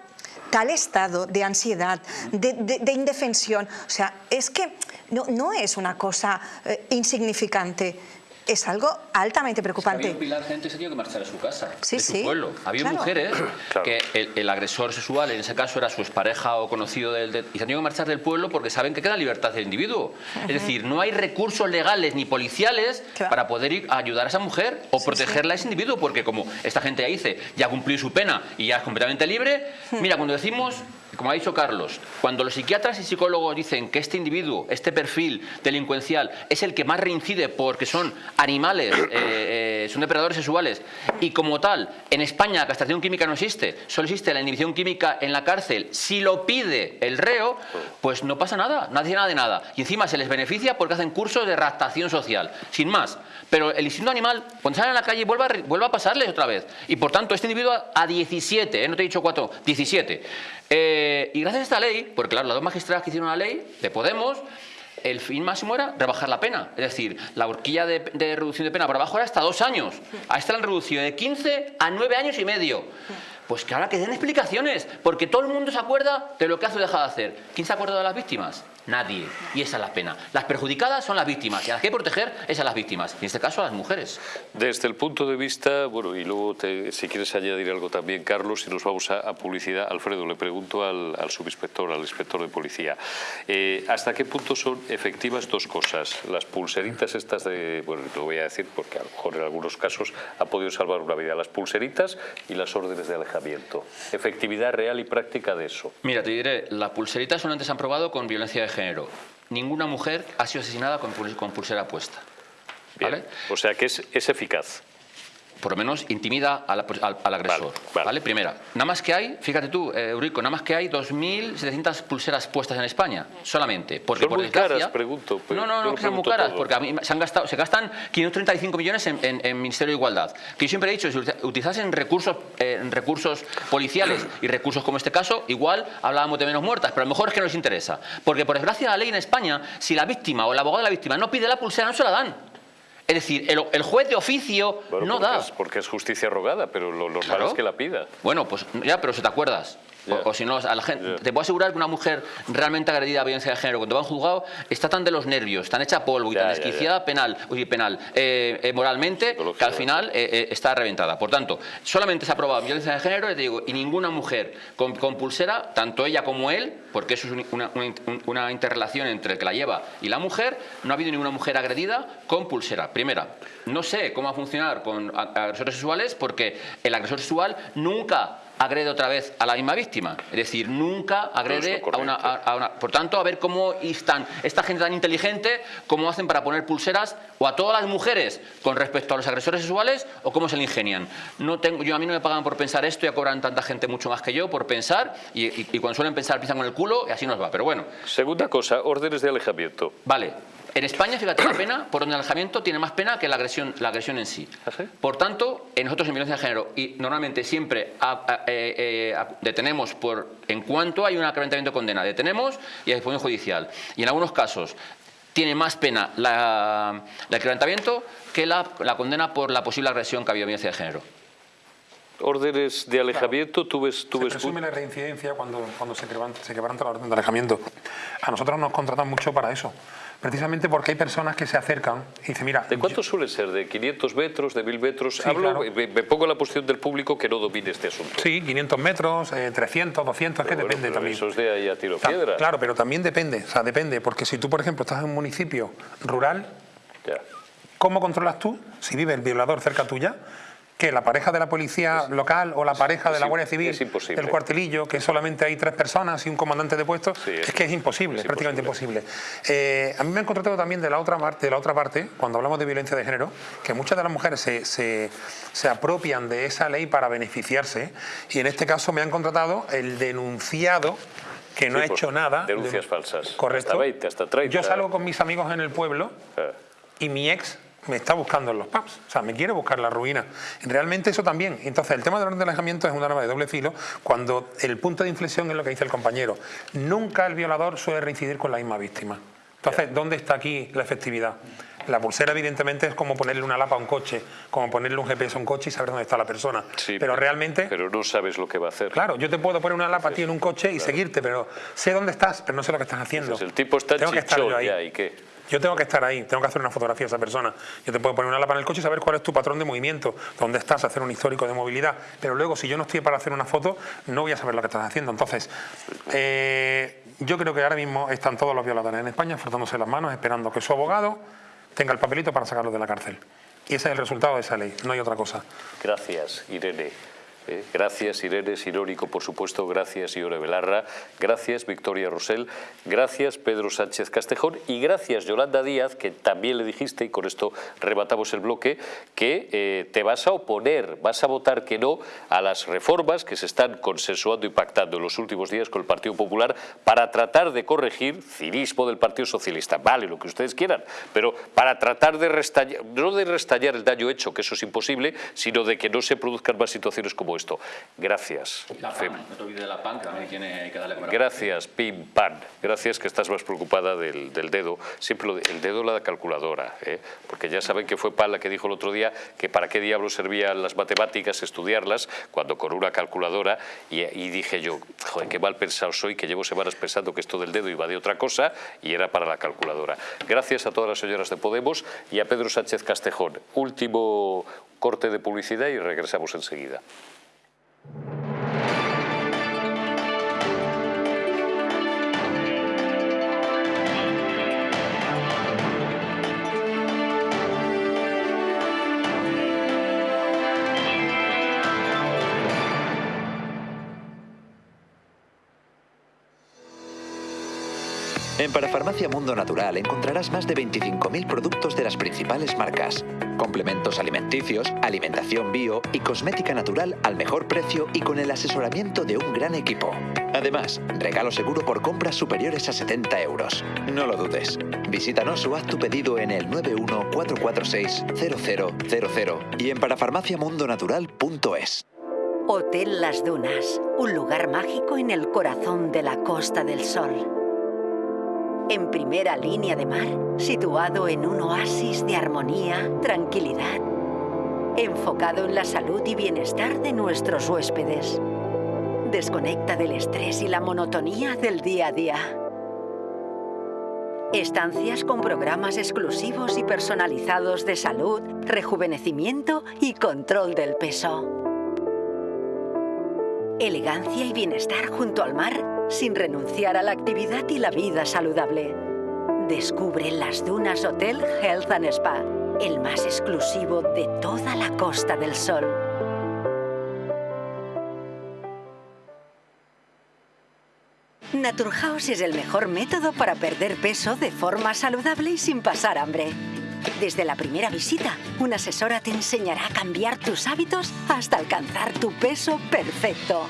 tal estado de ansiedad, de, de- de indefensión. O sea, es que no, no es una cosa eh, insignificante. Es algo altamente preocupante. había un pilar gente se tiene que marchar a su casa, sí, de su sí. pueblo. Había Claro. mujeres Claro. que el, el agresor sexual, en ese caso era su expareja o conocido del, del- y se han tenido que marchar del pueblo porque saben que queda libertad del individuo. Es decir, no hay recursos legales ni policiales Claro. para poder ir a ayudar a esa mujer o protegerla a ese individuo, porque como esta gente ya dice, ya cumplió su pena y ya es completamente libre, mira, cuando decimos, como ha dicho Carlos, cuando los psiquiatras y psicólogos dicen que este individuo, este perfil delincuencial, es el que más reincide porque son animales, eh, eh, son depredadores sexuales, y como tal, en España la castración química no existe, solo existe la inhibición química en la cárcel, si lo pide el reo, pues no pasa nada, no hace nada de nada. Y encima se les beneficia porque hacen cursos de raptación social, sin más. Pero el instinto animal, cuando salen a la calle, vuelve a, pasarles otra vez. Y por tanto, este individuo a 17, ¿eh? no te he dicho 4, 17. Eh, y gracias a esta ley, porque claro, las dos magistradas que hicieron la ley de Podemos, el fin máximo era rebajar la pena. Es decir, la horquilla de, reducción de pena por abajo era hasta dos años. A esta la han reducido de 15 a 9 años y medio. Pues que ahora que den explicaciones, porque todo el mundo se acuerda de lo que hace o deja de hacer. ¿Quién se acuerda de las víctimas? Nadie. Y esa es la pena. Las perjudicadas son las víctimas y a las que hay que proteger es a las víctimas. Y en este caso a las mujeres. Desde el punto de vista, bueno, y luego te- si quieres añadir algo también, Carlos, si nos vamos a, a publicidad, Alfredo, le pregunto al, al subinspector, al inspector de policía, eh, ¿hasta qué punto son efectivas dos cosas? Las pulseritas estas de, bueno, lo voy a decir porque a lo mejor en algunos casos ha podido salvar una vida, las pulseritas y las órdenes de alejamiento. Efectividad real y práctica de eso. Mira, te diré, las pulseritas solamente se han probado con violencia de género. Ninguna mujer ha sido asesinada con, pul- con pulsera puesta. ¿Vale? O sea que es, es eficaz. Por lo menos intimida al, al- al agresor. Vale, vale. Primera. Nada más que hay, fíjate tú, eh, Eurico, nada más que hay 2.700 pulseras puestas en España, solamente. Porque Son por muy desgracia- caras, pregunto, pero No, no, no, que sean muy caras, todo. porque a mí se, han gastado, se gastan 535 millones en, en- en Ministerio de Igualdad. Que yo siempre he dicho, si utilizasen recursos, eh, recursos policiales y recursos como este caso, igual hablábamos de menos muertas, pero a lo mejor es que no les interesa. Porque por desgracia la ley en España, si la víctima o el abogado de la víctima no pide la pulsera, no se la dan. Es decir, el, el juez de oficio Bueno, no porque da. Es, porque es justicia rogada, pero lo normal Claro. es que la pida. Bueno, pues ya, pero si te acuerdas. O- si no, a la gente, te puedo asegurar que una mujer realmente agredida a violencia de género, cuando va a un juzgado, está tan de los nervios, tan hecha polvo y tan desquiciada penal, uy, penal eh, eh, moralmente, que al final eh, está reventada. Por tanto, solamente se ha aprobado violencia de género, te digo, y ninguna mujer con, con pulsera, tanto ella como él, porque eso es un- una, una in- una interrelación entre el que la lleva y la mujer, no ha habido ninguna mujer agredida con pulsera. Primera, no sé cómo va a funcionar con agresores sexuales porque el agresor sexual nunca agrede otra vez a la misma víctima. Es decir, nunca agrede a una, a- a una- Por tanto, a ver cómo están esta gente tan inteligente, cómo hacen para poner pulseras o a todas las mujeres con respecto a los agresores sexuales o cómo se le ingenian. No tengo, yo a mí no me pagan por pensar esto, ya cobran tanta gente mucho más que yo por pensar y, y- y cuando suelen pensar piensan con el culo y así nos va. Pero bueno, Segunda cosa, órdenes de alejamiento. Vale. En España, fíjate, la pena por un alejamiento tiene más pena que la agresión, la agresión en sí. ¿Ah, sí? Por tanto, en nosotros en violencia de género, y normalmente siempre a- a- eh, eh, a- detenemos por en cuanto hay un acreventamiento de condena, detenemos y a disposición judicial. Y en algunos casos tiene más pena la, el acreventamiento que la, la condena por la posible agresión que ha habido en violencia de género. Órdenes de alejamiento, tú ves... Tú Se ves presume la reincidencia cuando, cuando se, quebranta, se quebranta la orden de alejamiento. A nosotros nos contratan mucho para eso. Precisamente porque hay personas que se acercan y dicen, mira... ¿De cuánto suele ser? ¿De 500 metros? ¿De 1000 metros? Sí, Hablo, claro. me, me pongo en la posición del público que no domine este asunto. Sí, 500 metros, eh, 300, 200, es que bueno, depende pero también. Eso es de ahí a tiro Ta- piedra. Claro, pero también depende, o sea, depende, porque si tú, por ejemplo, estás en un municipio rural, Ya. ¿cómo controlas tú, si vive el violador cerca tuya, que la pareja de la policía local o la pareja de la Guardia Civil, es imposible. el cuartelillo, que solamente hay tres personas y un comandante de puesto, Sí, es, es- que es imposible, es prácticamente imposible. Eh, a mí me han contratado también de la otra parte, de la otra parte, cuando hablamos de violencia de género, que muchas de las mujeres se, se- se apropian de esa ley para beneficiarse, y en este caso me han contratado el denunciado que no Sí, ha por hecho nada. denuncias de- falsas. Correcto. Hasta 20, hasta 30. Yo salgo con mis amigos en el pueblo Ah. y mi ex me está buscando en los pubs, o sea, me quiere buscar la ruina. Realmente eso también. Entonces, el tema del orden de alejamiento es un arma de doble filo cuando el punto de inflexión es lo que dice el compañero. Nunca el violador suele reincidir con la misma víctima. Entonces, ¿dónde está aquí la efectividad? La pulsera, evidentemente, es como ponerle una lapa a un coche, como ponerle un GPS a un coche y saber dónde está la persona. Sí, pero realmente, Pero no sabes lo que va a hacer. claro, yo te puedo poner una lapa a ti en un coche y seguirte, pero sé dónde estás, pero no sé lo que estás haciendo. Entonces, el tipo está Tengo que estar chichón yo ahí. ya, ¿y qué? Yo tengo que estar ahí, tengo que hacer una fotografía de esa persona. Yo te puedo poner una lámpara en el coche y saber cuál es tu patrón de movimiento, dónde estás, hacer un histórico de movilidad. Pero luego, si yo no estoy para hacer una foto, no voy a saber lo que estás haciendo. Entonces, eh, yo creo que ahora mismo están todos los violadores en España frotándose las manos, esperando que su abogado tenga el papelito para sacarlo de la cárcel. Y ese es el resultado de esa ley, no hay otra cosa. Gracias, Irene. Eh, gracias Irene Sinónico, por supuesto, gracias Iore Belarra, gracias Victoria Rosell, gracias Pedro Sánchez Castejón. Y gracias Yolanda Díaz, que también le dijiste, y con esto rematamos el bloque, que eh, te vas a oponer, vas a votar que no a las reformas que se están consensuando y pactando en los últimos días con el Partido Popular para tratar de corregir cinismo del Partido Socialista. Vale, lo que ustedes quieran, pero para tratar de restallar, no de restallar el daño hecho, que eso es imposible, sino de que no se produzcan más situaciones como Gracias. La PAN, no te olvides de la PAN, que también tiene que darle. Gracias, Pim Pan. Gracias que estás más preocupada del, del dedo. Siempre lo, el dedo la calculadora, ¿eh? porque ya saben que fue Pan la que dijo el otro día que para qué diablos servían las matemáticas, estudiarlas, cuando con una calculadora, y, y dije yo, joder, qué mal pensado soy, que llevo semanas pensando que esto del dedo iba de otra cosa y era para la calculadora. Gracias a todas las señoras de Podemos y a Pedro Sánchez Castejón. Último corte de publicidad y regresamos enseguida. Thank you. En Parafarmacia Mundo Natural encontrarás más de 25.000 productos de las principales marcas. Complementos alimenticios, alimentación bio y cosmética natural al mejor precio y con el asesoramiento de un gran equipo. Además, regalo seguro por compras superiores a 70 euros. No lo dudes. Visítanos o haz tu pedido en el 914460000 y en parafarmaciamundonatural.es. Hotel Las Dunas, un lugar mágico en el corazón de la Costa del Sol en primera línea de mar, situado en un oasis de armonía, tranquilidad, enfocado en la salud y bienestar de nuestros huéspedes. Desconecta del estrés y la monotonía del día a día. Estancias con programas exclusivos y personalizados de salud, rejuvenecimiento y control del peso. Elegancia y bienestar junto al mar sin renunciar a la actividad y la vida saludable. Descubre las Dunas Hotel Health and Spa, el más exclusivo de toda la Costa del Sol. Naturhaus es el mejor método para perder peso de forma saludable y sin pasar hambre. Desde la primera visita, una asesora te enseñará a cambiar tus hábitos hasta alcanzar tu peso perfecto.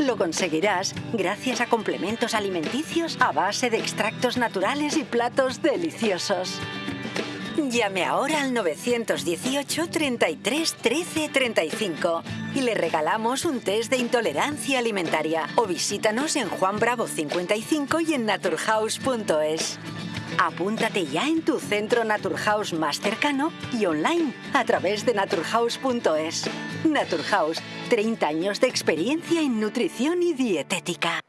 Lo conseguirás gracias a complementos alimenticios a base de extractos naturales y platos deliciosos. Llame ahora al 918 33 13 35 y le regalamos un test de intolerancia alimentaria o visítanos en Juan Bravo 55 y en naturhaus.es. Apúntate ya en tu centro Naturhaus más cercano y online a través de naturhaus.es. Naturhaus, 30 años de experiencia en nutrición y dietética.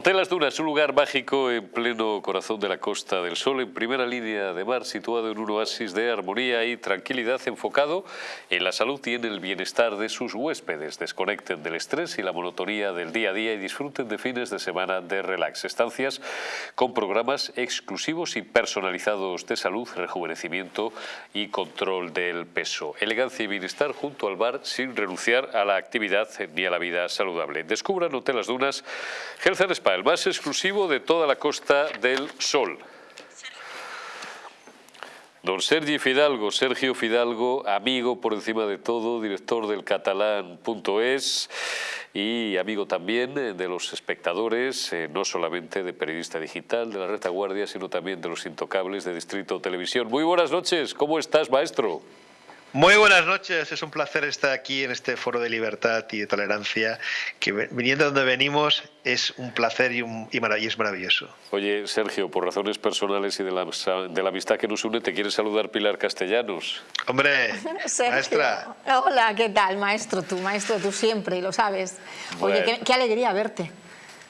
Hotel Las Dunas, un lugar mágico en pleno corazón de la Costa del Sol, en primera línea de mar, situado en un oasis de armonía y tranquilidad enfocado en la salud y en el bienestar de sus huéspedes. Desconecten del estrés y la monotonía del día a día y disfruten de fines de semana de relax. Estancias con programas exclusivos y personalizados de salud, rejuvenecimiento y control del peso. Elegancia y bienestar junto al bar sin renunciar a la actividad ni a la vida saludable. Descubran Hotel Las Dunas, Health and Spa, el más exclusivo de toda la Costa del Sol. Don Sergi Fidalgo, Sergio Fidalgo, amigo por encima de todo, director del catalán.es y amigo también eh, de los espectadores, eh, no solamente de Periodista Digital, de la Retaguardia, sino también de los Intocables de Distrito Televisión. Muy buenas noches, ¿cómo estás, maestro? Muy buenas noches, es un placer estar aquí en este foro de libertad y de tolerancia, que viniendo de donde venimos es un placer y, un, y, es maravilloso. Oye, Sergio, por razones personales y de la, de la amistad que nos une, te quiere saludar Pilar Castellanos. Hombre, maestra. Hola, ¿qué tal, maestro? Tú, maestro, tú siempre, y lo sabes. Oye, qué, qué alegría verte.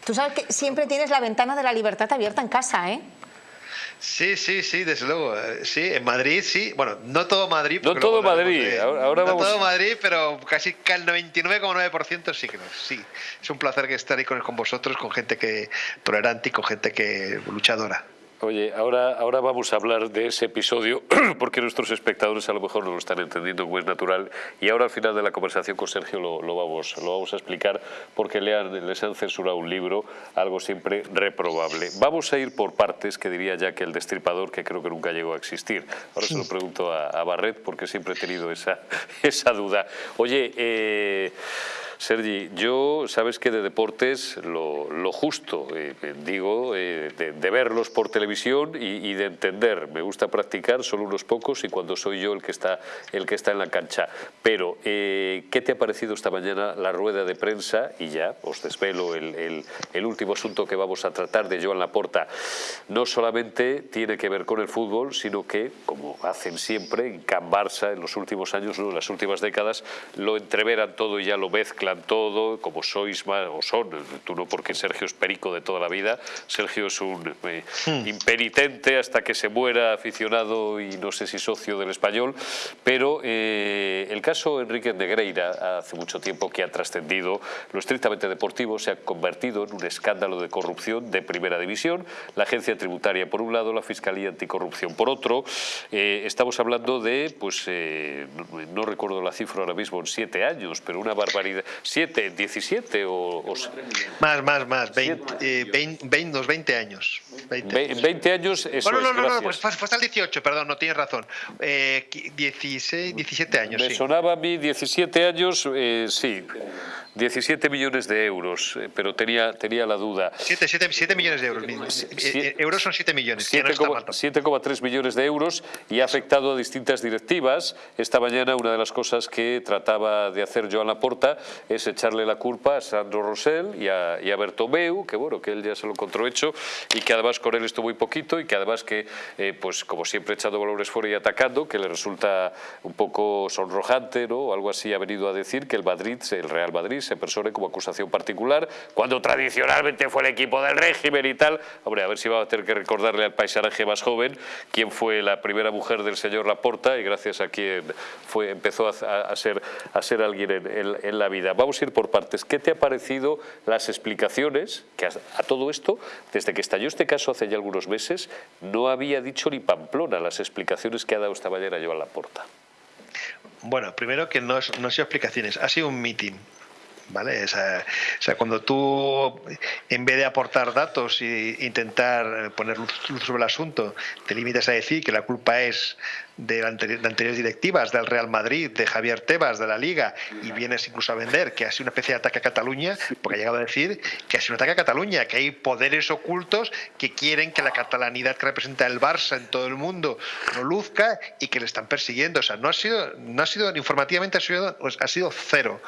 Tú sabes que siempre tienes la ventana de la libertad abierta en casa, ¿eh? Sí, sí, sí, desde luego. Eh, sí, en Madrid sí. Bueno, no todo Madrid. No todo Madrid. Ahora, no todo Madrid, pero casi el 99,9% sí que no. Sí, es un placer estar ahí con, con vosotros, con gente que tolerante y con gente que luchadora. Oye, ahora, ahora vamos a hablar de ese episodio porque nuestros espectadores a lo mejor no lo están entendiendo como es natural y ahora al final de la conversación con Sergio lo, lo vamos, lo vamos a explicar porque le han, les han censurado un libro, algo siempre reprobable. Vamos a ir por partes, que diría ya que el destripador, que creo que nunca llegó a existir. Ahora se lo pregunto a, a Barret porque siempre he tenido esa, esa duda. Oye, eh, Sergi, yo sabes que de deportes lo, justo, eh, digo, eh, de, verlos por televisión y, de entender. Me gusta practicar, solo unos pocos y cuando soy yo el que está, el que está en la cancha. Pero, eh, ¿qué te ha parecido esta mañana la rueda de prensa? Y ya os desvelo el, el, último asunto que vamos a tratar de Joan Laporta. No solamente tiene que ver con el fútbol, sino que, como hacen siempre en Can Barça en los últimos años, en las últimas décadas, lo entreveran todo y ya lo mezclan todo, como sois más, o son, tú no porque Sergio es perico de toda la vida, Sergio es un eh, hmm. impenitente hasta que se muera aficionado y no sé si socio del español, pero eh, el caso Enrique Negreira hace mucho tiempo que ha trascendido lo estrictamente deportivo, se ha convertido en un escándalo de corrupción de primera división, la agencia tributaria por un lado, la Fiscalía Anticorrupción por otro, eh, estamos hablando de, pues no, recuerdo la cifra ahora mismo, en siete años, pero una barbaridad, 7, 17 o, Más, más, más, 20, 20, 20, 20 años. 20, 20 años, eso bueno, no, no, no, pues fue hasta el 18, perdón, no tienes razón. Eh, 16, 17 años, Me sí. sonaba a mí 17 años, eh, sí. 17 millones de euros, eh, pero tenía, tenía la duda. 7, 7, 7 millones de euros. Eh, euros son 7 millones. 7,3 millones de euros y ha afectado a distintas directivas. Esta mañana una de las cosas que trataba de hacer Joan Laporta es echarle la culpa a Sandro Rosell y a, y a Bertomeu, que bueno, que él ya se lo encontró hecho y que además con él estuvo muy poquito y que además que, eh, pues como siempre echado valores fuera y atacando, que le resulta un poco sonrojante, ¿no? O algo así ha venido a decir que el Madrid, el Real Madrid, se persone como acusación particular, cuando tradicionalmente fue el equipo del régimen y tal. Hombre, a ver si va a tener que recordarle al paisanaje más joven quién fue la primera mujer del señor Laporta y gracias a quien fue, empezó a, ser, a ser alguien en, la vida. Vamos a ir por partes. ¿Qué te ha parecido las explicaciones que a, todo esto, desde que estalló este caso hace ya algunos meses, no había dicho ni Pamplona las explicaciones que ha dado esta mañana Joan Laporta? Bueno, primero que no, no ha sido explicaciones, ha sido un meeting. ¿Vale? O sea, cuando tú, en vez de aportar datos e intentar poner luz, sobre el asunto, te limitas a decir que la culpa es de, anteriores directivas, del Real Madrid, de Javier Tebas, de la Liga, y vienes incluso a vender que ha sido una especie de ataque a Cataluña, porque ha llegado a decir que ha sido un ataque a Cataluña, que hay poderes ocultos que quieren que la catalanidad que representa el Barça en todo el mundo no luzca y que le están persiguiendo. O sea, no ha sido, no ha sido informativamente ha sido, ha sido cero.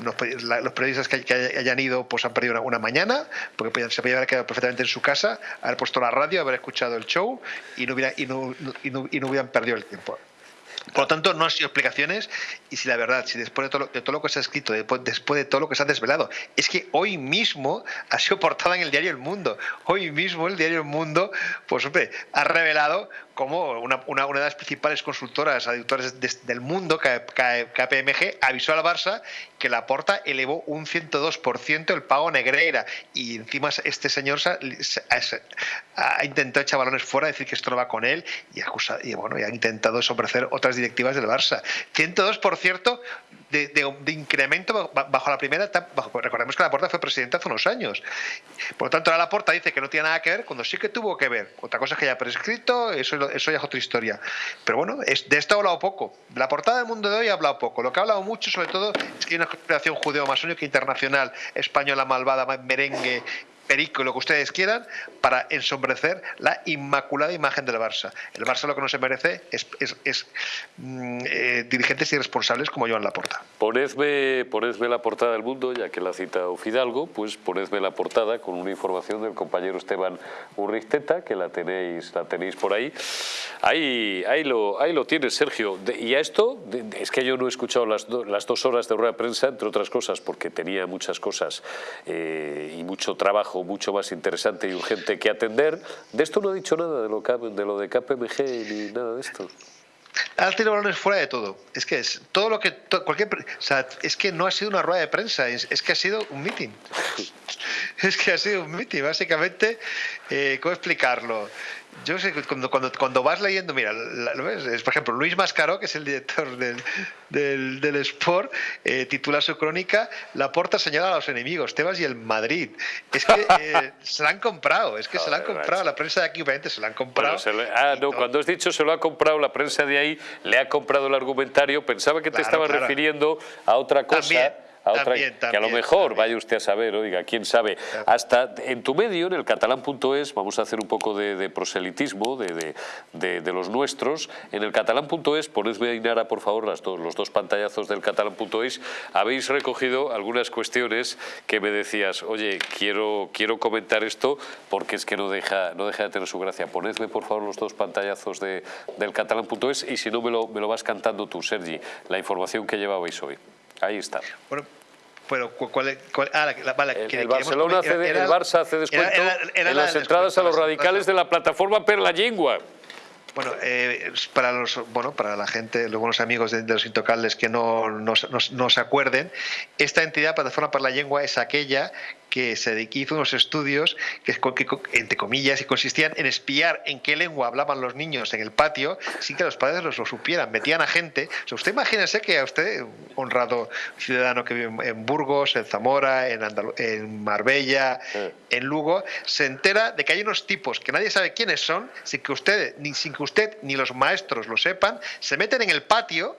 Los, periodistas que, hayan ido pues han perdido una, mañana, porque se podían haber quedado perfectamente en su casa, haber puesto la radio, haber escuchado el show y no, hubieran perdido el tiempo. Por lo tanto, no han sido explicaciones y si la verdad, si después de todo, lo, de todo lo que se ha escrito, después, después, de todo lo que se ha desvelado, es que hoy mismo ha sido portada en el diario El Mundo. Hoy mismo el diario El Mundo, pues hombre, ha revelado como una, una, de las principales consultoras auditores del mundo, KPMG, avisó al Barça que la porta elevó un 102% el pago Negreira y encima este señor ha, intentado echar balones fuera, decir que esto no va con él y, y bueno, y ha intentado sombrecer otras directivas del Barça. 102% de, de, incremento bajo la primera etapa. recordemos que la Porta fue presidente hace unos años. Por lo tanto, la Porta dice que no tiene nada que ver cuando sí que tuvo que ver. Otra cosa es que haya prescrito, eso, eso ya es otra historia. Pero bueno, es, de esto ha hablado poco. La portada del mundo de hoy ha hablado poco. Lo que ha hablado mucho, sobre todo, es que hay una conspiración judeo-masónica internacional, española malvada, merengue, perico, lo que ustedes quieran, para ensombrecer la inmaculada imagen del Barça. El Barça lo que no se merece es, es, mm, eh, dirigentes irresponsables como Joan Laporta. Ponedme, ponedme la portada del mundo, ya que la cita Fidalgo, pues ponedme la portada con una información del compañero Esteban Urristeta, que la tenéis, la tenéis por ahí. Ahí, ahí, lo, ahí lo tienes, Sergio. y a esto, es que yo no he escuchado las, las dos horas de rueda de prensa, entre otras cosas, porque tenía muchas cosas eh, y mucho trabajo mucho más interesante y urgente que atender. De esto no ha dicho nada, de lo, de, lo de KPMG ni nada de esto. Ha tirado balones fuera de todo. Es que es todo lo que. cualquier, o sea, es que no ha sido una rueda de prensa, es, es que ha sido un meeting. es que ha sido un meeting, básicamente. Eh, ¿Cómo explicarlo? Yo sé que cuando, cuando, cuando vas leyendo, mira, ¿lo ves? Es, por ejemplo, Luis Mascaró, que es el director del, del, del Sport, eh, titula su crónica La porta señala a los enemigos, Tebas y el Madrid. Es que eh, se la han comprado, es que se la han comprado, la prensa de aquí obviamente se la han comprado. ah, no, cuando has dicho se lo ha comprado la prensa de ahí, le ha comprado el argumentario, pensaba que te estaba refiriendo a otra cosa otra que a lo mejor vaya usted a saber, oiga, quién sabe. Hasta en tu medio, en el catalán.es, vamos a hacer un poco de, proselitismo de, de, los nuestros. En el catalán.es, ponedme Inara, por favor, las los dos pantallazos del catalán.es, habéis recogido algunas cuestiones que me decías, oye, quiero, quiero comentar esto porque es que no deja, no deja de tener su gracia. Ponedme, por favor, los dos pantallazos del catalán.es y si no, me lo, me lo vas cantando tú, Sergi, la información que llevabais hoy. Ahí está. Bueno, pero ¿cuál, cuál ah, la, vale, el, el Barcelona hace, el Barça hace descuento en las entradas a los radicales de la plataforma Per la Lengua. Bueno, eh, para los, bueno, para la gente, los buenos amigos de, los intocables que no, no, no, se acuerden, esta entidad, Plataforma para la Lengua, es aquella que se hizo unos estudios que, entre comillas, y consistían en espiar en qué lengua hablaban los niños en el patio sin que los padres los lo supieran. Metían a gente. O sea, usted imagínese que a usted, honrado ciudadano que vive en Burgos, en Zamora, en, en Marbella, en Lugo, se entera de que hay unos tipos que nadie sabe quiénes son, sin que usted ni, sin que usted ni los maestros lo sepan, se meten en el patio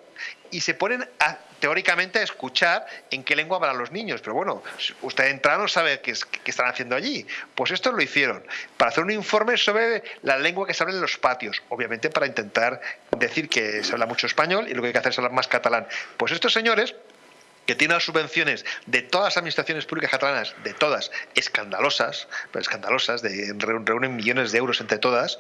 y se ponen a, teóricamente a escuchar en qué lengua hablan los niños. Pero bueno, usted entra no sabe qué, qué, están haciendo allí. Pues esto lo hicieron para hacer un informe sobre la lengua que se habla en los patios, obviamente para intentar decir que se habla mucho español y lo que hay que hacer es hablar más catalán. Pues estos señores que tiene las subvenciones de todas las administraciones públicas catalanas, de todas, escandalosas, pero escandalosas, de, reúnen millones de euros entre todas,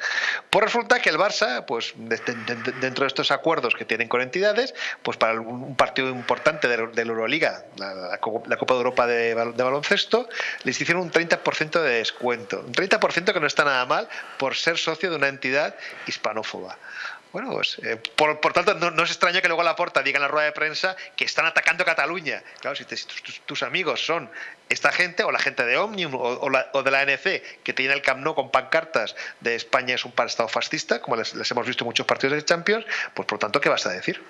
pues resulta que el Barça, pues dentro de estos acuerdos que tienen con entidades, pues para un partido importante de, la Euroliga, la, Copa de Europa de baloncesto, les hicieron un 30% de descuento. Un 30% que no está nada mal por ser socio de una entidad hispanófoba. Bueno, pues, eh, por, tanto, no, es extraño que luego la porta diga en la rueda de prensa que están atacando Cataluña. Claro, si, tus, amigos son esta gente, o la gente de Omnium, o, de la ANC, que tiene el Camp con pancartas de España es un estado fascista, como les, les hemos visto en muchos partidos de Champions, pues por tanto, ¿qué vas a decir?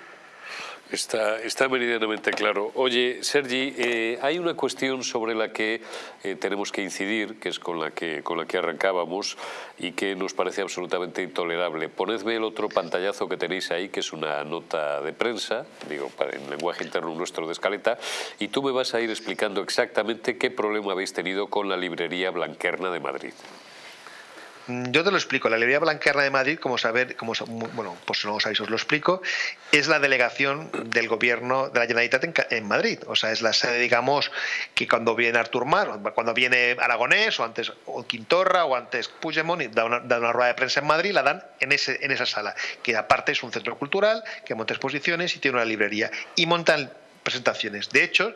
Está, meridianamente claro. Oye, Sergi, eh, hay una cuestión sobre la que eh, tenemos que incidir, que es con la que, con la que arrancábamos y que nos parece absolutamente intolerable. Ponedme el otro pantallazo que tenéis ahí, que es una nota de prensa, digo, en lenguaje interno nuestro de escaleta, y tú me vas a ir explicando exactamente qué problema habéis tenido con la librería Blanquerna de Madrid. Mm, yo te lo explico. La librería Blanquerna de Madrid, como saber, como bueno, pues no lo sabéis, os lo explico, es la delegación del gobierno de la Generalitat en, Madrid. O sea, es la sede, digamos, que cuando viene Artur Mar, cuando viene Aragonés, o antes o Quintorra, o antes Puigdemont, y da una, da una rueda de prensa en Madrid, la dan en, ese, en esa sala, que aparte es un centro cultural, que monta exposiciones y tiene una librería. Y montan presentaciones. De hecho,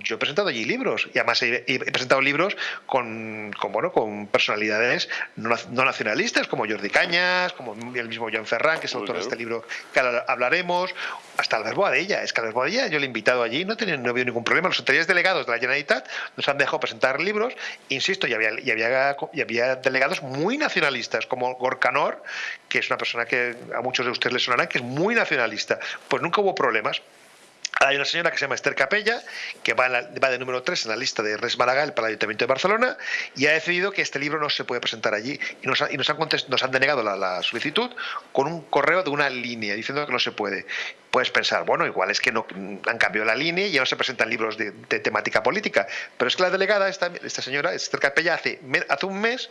yo he presentado allí libros y además he, presentado libros con, con, bueno, con personalidades no, nacionalistas como Jordi Cañas, como el mismo Joan Ferran, que es el autor de este libro que hablaremos, hasta Albert Boadella. Es que Albert Boadella yo le he invitado allí, no, tenía, no había ningún problema. Los anteriores delegados de la Generalitat nos han dejado presentar libros, insisto, y había, y había, y había delegados muy nacionalistas, como Gorcanor, que es una persona que a muchos de ustedes les sonará, que es muy nacionalista. Pues nunca hubo problemas hay una señora que se llama Esther Capella, que va, de número 3 en la lista de Res Maragall para el Ayuntamiento de Barcelona, y ha decidido que este libro no se puede presentar allí. Y nos, han, denegado la, solicitud con un correo de una línea, diciendo que no se puede. Puedes pensar, bueno, igual es que no han cambiado la línea y ya no se presentan libros de, temática política. Pero es que la delegada, esta, señora, Esther Capella, hace, hace un mes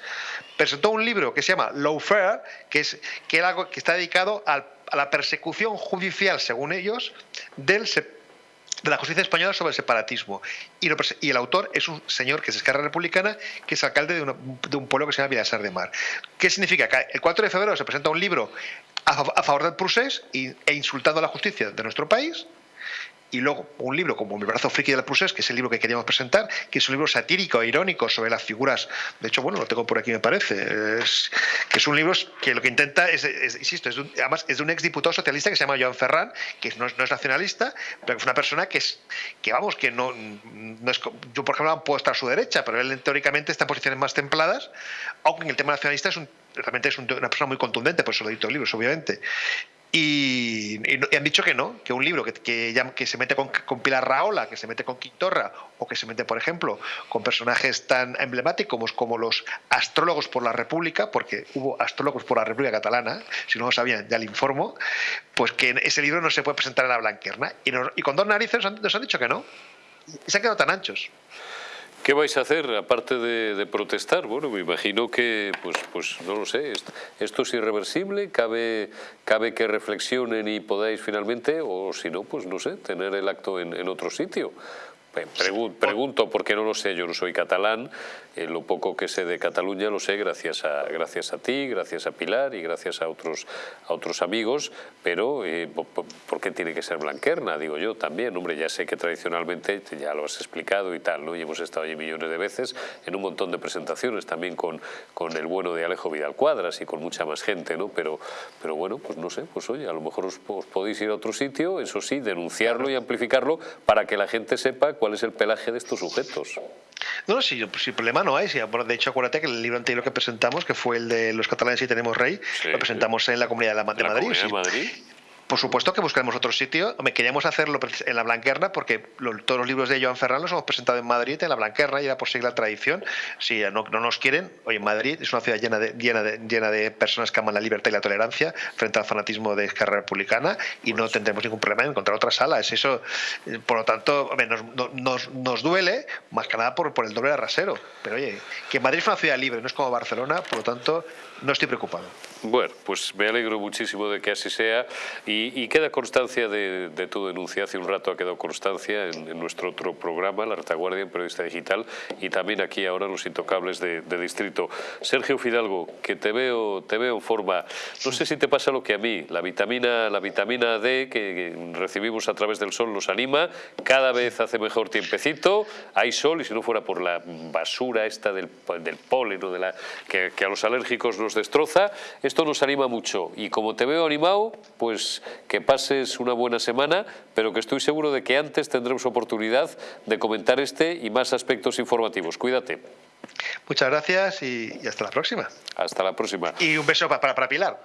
presentó un libro que se llama Lawfare, que, es, que, algo que está dedicado a la persecución judicial, según ellos, de la justicia española sobre el separatismo. Y, el autor es un señor que es Esquerra Republicana, que es alcalde de, un pueblo que se llama Vilasar de Mar. ¿Qué significa? Que el 4 de febrero se presenta un libro a, favor del procés e insultando a la justicia de nuestro país, y luego un libro como Mi brazo friki del Prusés, que es el libro que queríamos presentar, que es un libro satírico e irónico sobre las figuras, de hecho, bueno, lo tengo por aquí me parece, es, que es un libro que lo que intenta es, insisto, es además es de un exdiputado socialista que se llama Joan Ferran, que no es, nacionalista, pero que es una persona que es, que vamos, que no, no es, yo por ejemplo no puedo estar a su derecha, pero él teóricamente está en posiciones más templadas, aunque en el tema nacionalista es un, realmente es una persona muy contundente, por eso lo edito libros, obviamente. Y, han dicho que no, que un libro que, que, se mete con, Pilar Raola, que se mete con Quintorra, o que se mete, por ejemplo, con personajes tan emblemáticos como los astrólogos por la República, porque hubo astrólogos por la República Catalana, si no lo sabían, ya le informo, pues que ese libro no se puede presentar en la Blanquerna. Y, con dos narices nos han, dicho que no. Y se han quedado tan anchos. ¿Qué vais a hacer aparte de, protestar? Bueno, me imagino que, pues, pues no lo sé, esto, es irreversible, cabe, cabe que reflexionen y podáis finalmente, o si no, pues no sé, tener el acto en, en otro sitio. Pregunto porque no lo sé, yo no soy catalán, eh, lo poco que sé de Cataluña lo sé gracias a, gracias a ti, gracias a Pilar y gracias a otros, a otros amigos, pero eh, ¿por qué tiene que ser Blanquerna? Digo yo también, hombre, ya sé que tradicionalmente, ya lo has explicado y tal, ¿no? y hemos estado allí millones de veces en un montón de presentaciones, también con, con el bueno de Alejo Vidal Cuadras y con mucha más gente, ¿no? pero, pero bueno, pues no sé, pues oye, a lo mejor os, os podéis ir a otro sitio, eso sí, denunciarlo y amplificarlo para que la gente sepa cuál es el pelaje de estos sujetos. No, sí, pues, el problema no hay. de hecho, acuérdate que el libro anterior que presentamos, que fue el de Los catalanes y tenemos rey, lo presentamos en la Comunidad de, Madrid. de Madrid. Por supuesto que buscaremos otro sitio. Me queríamos hacerlo en la Blanquerna porque todos los libros de Joan Ferran los hemos presentado en Madrid, en la Blanquerna, y era por seguir la tradición. Si no, nos quieren, hoy en Madrid es una ciudad llena de, llena, de, llena de personas que aman la libertad y la tolerancia frente al fanatismo de carrera republicana y no tendremos ningún problema en encontrar otra sala. Es eso, eh, por lo tanto, nos, nos, duele más que nada por, por el doble rasero. Pero oye, que Madrid es una ciudad libre, no es como Barcelona, por lo tanto, no estoy preocupado. Bueno, pues me alegro muchísimo de que así sea. Y, queda constancia de, tu denuncia. Hace un rato ha quedado constancia en, nuestro otro programa, La Retaguardia en Periodista Digital y también aquí ahora Los Intocables de, Distrito. Sergio Fidalgo, que te veo, te veo en forma, no sé si te pasa lo que a mí, la vitamina, la vitamina D que, recibimos a través del sol nos anima, cada vez hace mejor tiempecito, hay sol y si no fuera por la basura esta del, del polen o de la, que, que a los alérgicos nos destroza, esto nos anima mucho y como te veo animado, pues que pases una buena semana, pero que estoy seguro de que antes tendremos oportunidad de comentar este y más aspectos informativos. Cuídate. Muchas gracias y, hasta la próxima. Hasta la próxima. Y un beso para, para Pilar.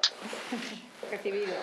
Recibido.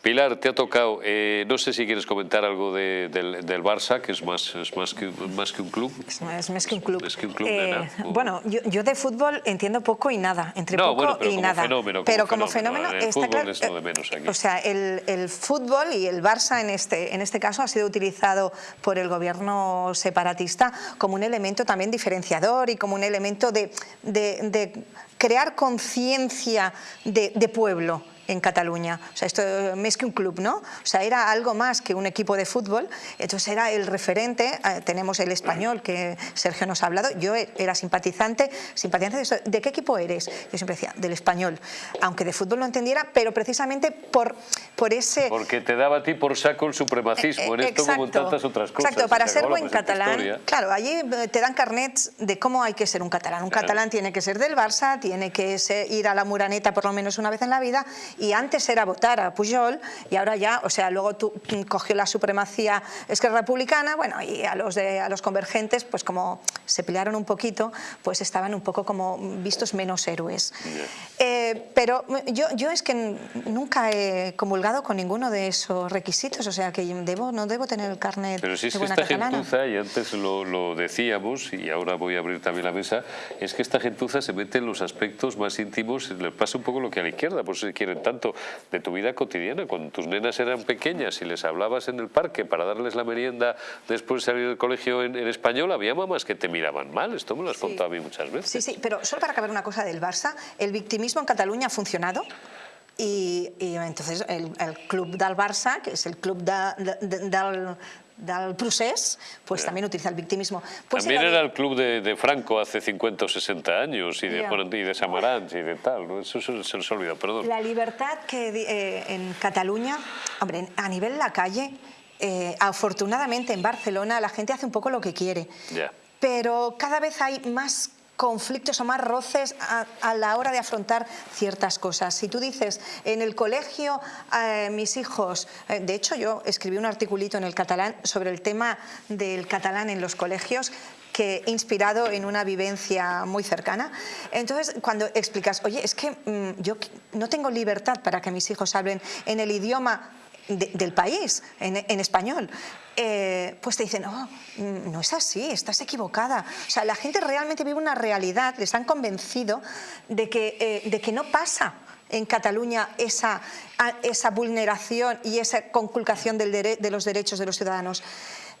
Pilar, te ha tocado, eh, no sé si quieres comentar algo del, del, Barça, que es más, es más, que, más que un club. Es más, que un club. Es que un club eh, bueno, yo, yo, de fútbol entiendo poco y nada, entre poco y nada. Fenómeno, pero como fenómeno, está claro, es de menos aquí. O sea, el, el, fútbol y el Barça en este, en este caso ha sido utilizado por el gobierno separatista como un elemento también diferenciador y como un elemento de, de, de crear conciencia de, de pueblo en Cataluña. O sea, esto más que un club, ¿no? O sea, era algo más que un equipo de fútbol. Entonces era el referente. Eh, tenemos el español que Sergio nos ha hablado. Yo era simpatizante. simpatizante de, qué equipo eres? Yo siempre decía, del español. Aunque de fútbol no entendiera, pero precisamente por, por ese... Porque te daba a ti por saco el supremacismo en esto como en tantas otras cosas. Exacto, para ser buen catalán. Claro, allí eh, te dan carnets de cómo hay que ser un catalán. Un catalán tiene que ser del Barça, tiene que ir a la Muraneta por lo menos una vez en la vida y antes era votar a Pujol y ahora ya, o sea, luego tú, cogió la supremacía Esquerra Republicana, bueno, y a los, de, a los convergentes, pues como se pelearon un poquito, pues estaban un poco como vistos menos héroes. Eh, pero yo, yo es que nunca he comulgado con ninguno de esos requisitos, o sea que debo, no debo tener el carnet Pero si es de que buena esta catalana. gentuza, y antes lo, lo decíamos, y ahora voy a abrir también la mesa, es que esta gentuza se mete en los aspectos más íntimos, le pasa un poco lo que a la izquierda, por eso se quieren tanto, de tu vida cotidiana. Cuando tus nenas eran pequeñas y les hablabas en el parque para darles la merienda después de salir del colegio en, en español, había mamás que te miraban mal, esto me lo has Sí. contado a mí muchas veces. Sí, sí, pero solo para acabar una cosa del Barça, el victimismo en Cataluña ha funcionado y, y entonces el, el club del Barça, que es el club de, de- del, del procés, pues también utiliza el victimismo. Pues También era era el club de, de Franco hace 50 o 60 años, y de, bueno, y de Samaranch y de tal, ¿no? eso se, se nos ha olvidado, perdón. La libertad que eh, en Cataluña, hombre, a nivel de la calle, eh, afortunadamente en Barcelona la gente hace un poco lo que quiere, Ya. pero cada vez hay más conflictos o más roces a, la hora de afrontar ciertas cosas. Si tú dices, en el colegio eh, mis hijos, eh, de hecho yo escribí un articulito en el catalán sobre el tema del catalán en los colegios, que inspirado en una vivencia muy cercana. Entonces, cuando explicas, oye, es que mm, yo no tengo libertad para que mis hijos hablen en el idioma de- del país, en, en español, eh, pues te dicen, oh, mm, no es así, estás equivocada. O sea, la gente realmente vive una realidad, les han convencido de que, eh, de que no pasa en Cataluña esa, esa vulneración y esa conculcación del dere- de los derechos de los ciudadanos.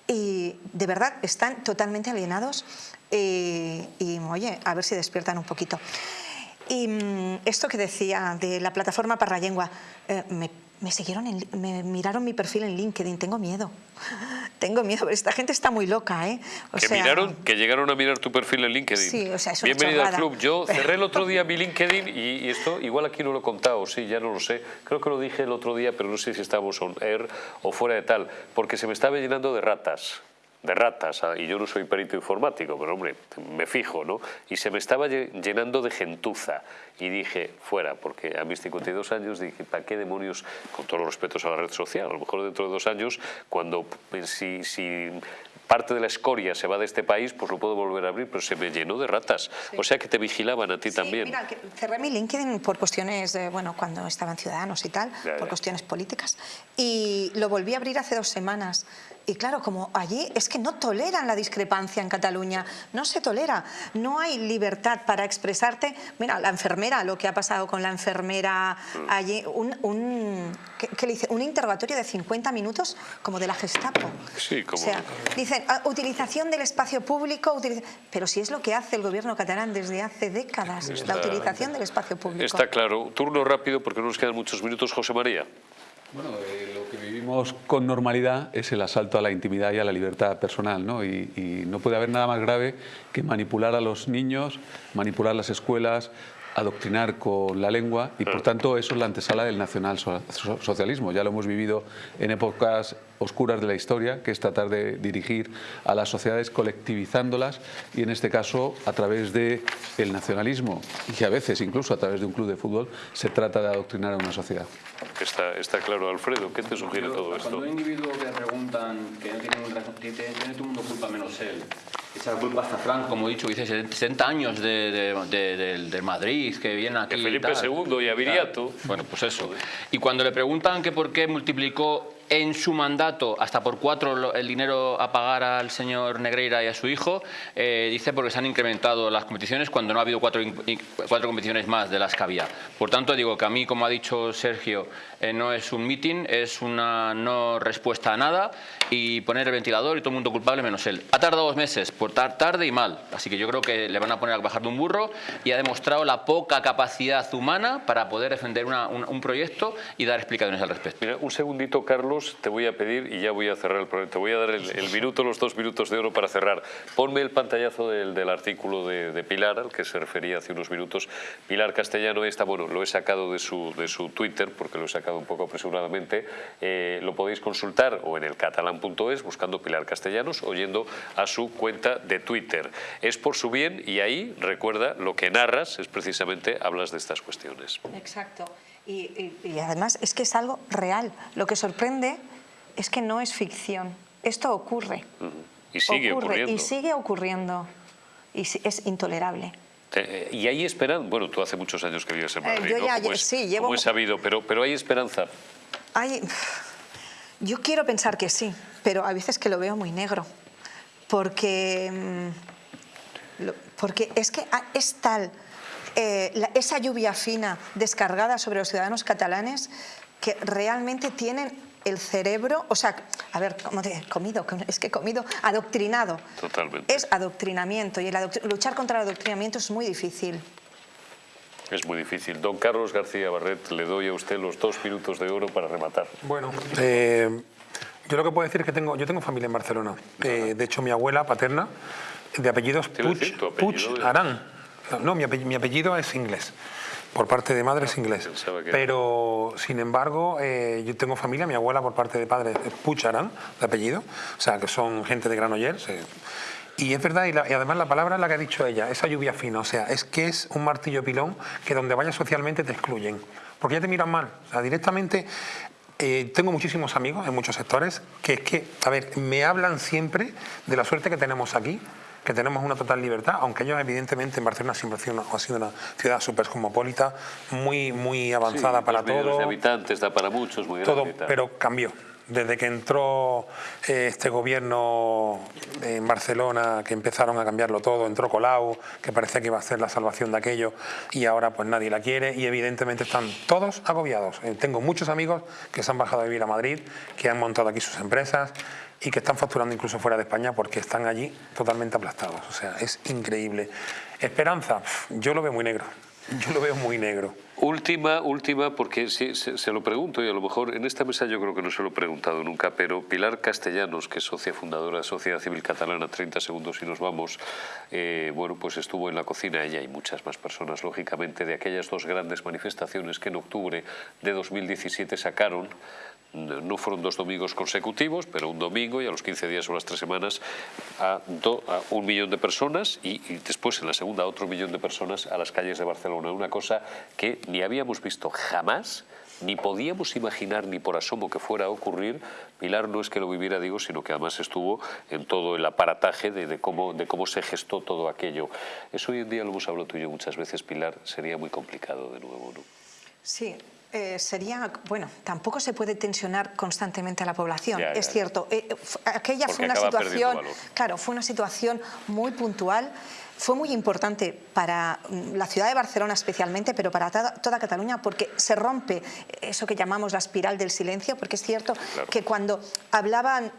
Y de verdad están totalmente alienados eh, y, oye, a ver si despiertan un poquito. Y mm, esto que decía de la plataforma para la lengua, eh, me, me siguieron, en- me miraron mi perfil en LinkedIn, tengo miedo. Tengo miedo, pero esta gente está muy loca, ¿eh? O que sea, miraron, que llegaron a mirar tu perfil en LinkedIn. Sí, o sea, es una Bienvenida al club. Yo cerré el otro día mi LinkedIn y, y esto igual aquí no lo he contado, sí, ya no lo sé. Creo que lo dije el otro día, pero no sé si estábamos on air o fuera de tal, porque se me estaba llenando de ratas. De ratas, ah, y yo no soy perito informático, pero hombre, me fijo, ¿no? Y se me estaba lle- llenando de gentuza. Y dije, fuera, porque a mis 52 años dije, ¿para qué demonios, con todos los respetos a la red social? A lo mejor dentro de dos años, cuando pues, si, si parte de la escoria se va de este país, pues lo puedo volver a abrir, pero se me llenó de ratas. O sea que te vigilaban a ti también. Mira, cerré mi LinkedIn por cuestiones, de, bueno, cuando estaban ciudadanos y tal, Ya, por ya. cuestiones políticas. Y lo volví a abrir hace dos semanas. Y claro, como allí es que no toleran la discrepancia en Cataluña, no se tolera, no hay libertad para expresarte. Mira, la enfermera, lo que ha pasado con la enfermera allí, un, un, ¿qué, qué le dice? un interrogatorio de 50 minutos como de la Gestapo. Sí, como... O sea, dicen, ah, utilización del espacio público, utiliza- pero si es lo que hace el gobierno catalán desde hace décadas, Está- la utilización del espacio público. Está claro. Turno rápido porque no nos quedan muchos minutos. José María. Bueno, eh, lo que con normalidad es el asalto a la intimidad y a la libertad personal, ¿no? Y, y no puede haber nada más grave que manipular a los niños, manipular las escuelas, adoctrinar con la lengua y por tanto eso es la antesala del nacionalsocialismo. Ya lo hemos vivido en épocas oscuras de la historia, que es tratar de dirigir a las sociedades colectivizándolas y en este caso a través del el nacionalismo y a veces incluso a través de un club de fútbol se trata de adoctrinar a una sociedad. Está, está claro, Alfredo. ¿Qué te sugiere todo esto? Cuando un individuo que le preguntan que no tiene, un razón- tiene, todo el mundo culpa menos él, la culpa hasta Frank, como he dicho, dice 60 años de, de- de- del, del Madrid, que viene aquí. De y Felipe tal. II y a Viriato. Bueno, pues eso. Y cuando le preguntan que por qué multiplicó en su mandato hasta por cuatro el dinero a pagar al señor Negreira y a su hijo, eh, dice porque se han incrementado las competiciones cuando no ha habido cuatro, cuatro competiciones más de las que había. Por tanto, digo que a mí, como ha dicho Sergio, eh, no es un meeting, es una no respuesta a nada y poner el ventilador y todo el mundo culpable menos él. Ha tardado dos meses, por tar- tarde y mal. Así que yo creo que le van a poner a bajar de un burro y ha demostrado la poca capacidad humana para poder defender un, proyecto y dar explicaciones al respecto. Mira, un segundito, Carlos, te voy a pedir y ya voy a cerrar el programa. Te voy a dar el, minuto, los dos minutos de oro para cerrar. Ponme el pantallazo del, artículo de, Pilar, al que se refería hace unos minutos. Pilar Castellano está, bueno, lo he sacado de su, de su Twitter, porque lo he sacado un poco apresuradamente. Eh, lo podéis consultar o en el catalán.es, buscando Pilar Castellanos, o yendo a su cuenta de Twitter. Es por su bien y ahí, recuerda, lo que narras es precisamente, hablas de estas cuestiones. Exacto. Y, y- y además es que es algo real. Lo que sorprende es que no es ficción. Esto ocurre. Y sigue ocurre ocurriendo. Y sigue ocurriendo. Y es intolerable. Eh, ¿Y hay esperanza? Bueno, tú hace muchos años que vives en Eh, Madrid, yo ya- es, sí, llevo- he sabido, pero, pero hay esperanza. Hay- yo quiero pensar que sí, pero a veces que lo veo muy negro. Porque, mm, porque es que es tal eh, la- esa lluvia fina descargada sobre los ciudadanos catalanes que realmente tienen el cerebro, o sea, a ver, ¿cómo te comido? Es que comido, adoctrinado. Totalmente. Es adoctrinamiento y el luchar contra el adoctrinamiento es muy difícil. Es muy difícil. Don Carlos García Barret, le doy a usted los dos minutos de oro para rematar. Bueno, eh, yo lo que puedo decir es que tengo, yo tengo familia en Barcelona. Eh, de hecho, mi abuela paterna, de apellidos Puig, apellido Puig es- Arán. No, no, mi apellido, mi apellido es inglés. Por parte de madre es inglés. pensaba que- Pero, sin embargo, eh, yo tengo familia, mi abuela por parte de padre es Puig Arán, de apellido. O sea, que son gente de Granollers. eh. Y es verdad, y, la- y además la palabra es la que ha dicho ella, esa lluvia fina, o sea, es que es un martillo pilón que donde vayas socialmente te excluyen, porque ya te miran mal, o sea, directamente... eh, tengo muchísimos amigos en muchos sectores que es que, a ver, me hablan siempre de la suerte que tenemos aquí, que tenemos una total libertad, aunque ellos evidentemente en Barcelona siempre ha sido una, ciudad súper cosmopolita, muy, muy avanzada Sí, para dos millones todo de habitantes, da para muchos, muy todo, grande pero cambió. Desde que entró eh, este gobierno en Barcelona, que empezaron a cambiarlo todo, entró Colau, que parecía que iba a ser la salvación de aquello, y ahora pues nadie la quiere, y evidentemente están todos agobiados. Eh, tengo muchos amigos que se han bajado a vivir a Madrid, que han montado aquí sus empresas, y que están facturando incluso fuera de España porque están allí totalmente aplastados. O sea, es increíble. Esperanza, yo lo veo muy negro. Yo lo veo muy negro. Última, última, porque sí, se, lo pregunto y a lo mejor en esta mesa yo creo que no se lo he preguntado nunca, pero Pilar Castellanos, que es socia fundadora de Sociedad Civil Catalana, 30 segundos y nos vamos, eh, bueno, pues estuvo en la cocina ella y muchas más personas, lógicamente, de aquellas dos grandes manifestaciones que en octubre de 2017 sacaron no fueron dos domingos consecutivos, pero un domingo y a los 15 días o las tres semanas a, un millón de personas y, después en la segunda otro millón de personas a las calles de Barcelona. Una cosa que ni habíamos visto jamás, ni podíamos imaginar ni por asomo que fuera a ocurrir. Pilar no es que lo viviera, digo, sino que además estuvo en todo el aparataje de, de cómo, de cómo se gestó todo aquello. Eso hoy en día lo hemos hablado tú y yo muchas veces, Pilar, sería muy complicado de nuevo, ¿no? Sí, eh, sería, bueno, tampoco se puede tensionar constantemente a la población, Ya, ya, es cierto. Eh, fu- aquella Porque fue una situación, claro, fue una situación muy puntual, fue muy importante para mm, la ciudad de Barcelona especialmente, pero para toda, Cataluña, porque se rompe eso que llamamos la espiral del silencio, porque es cierto que cuando hablaban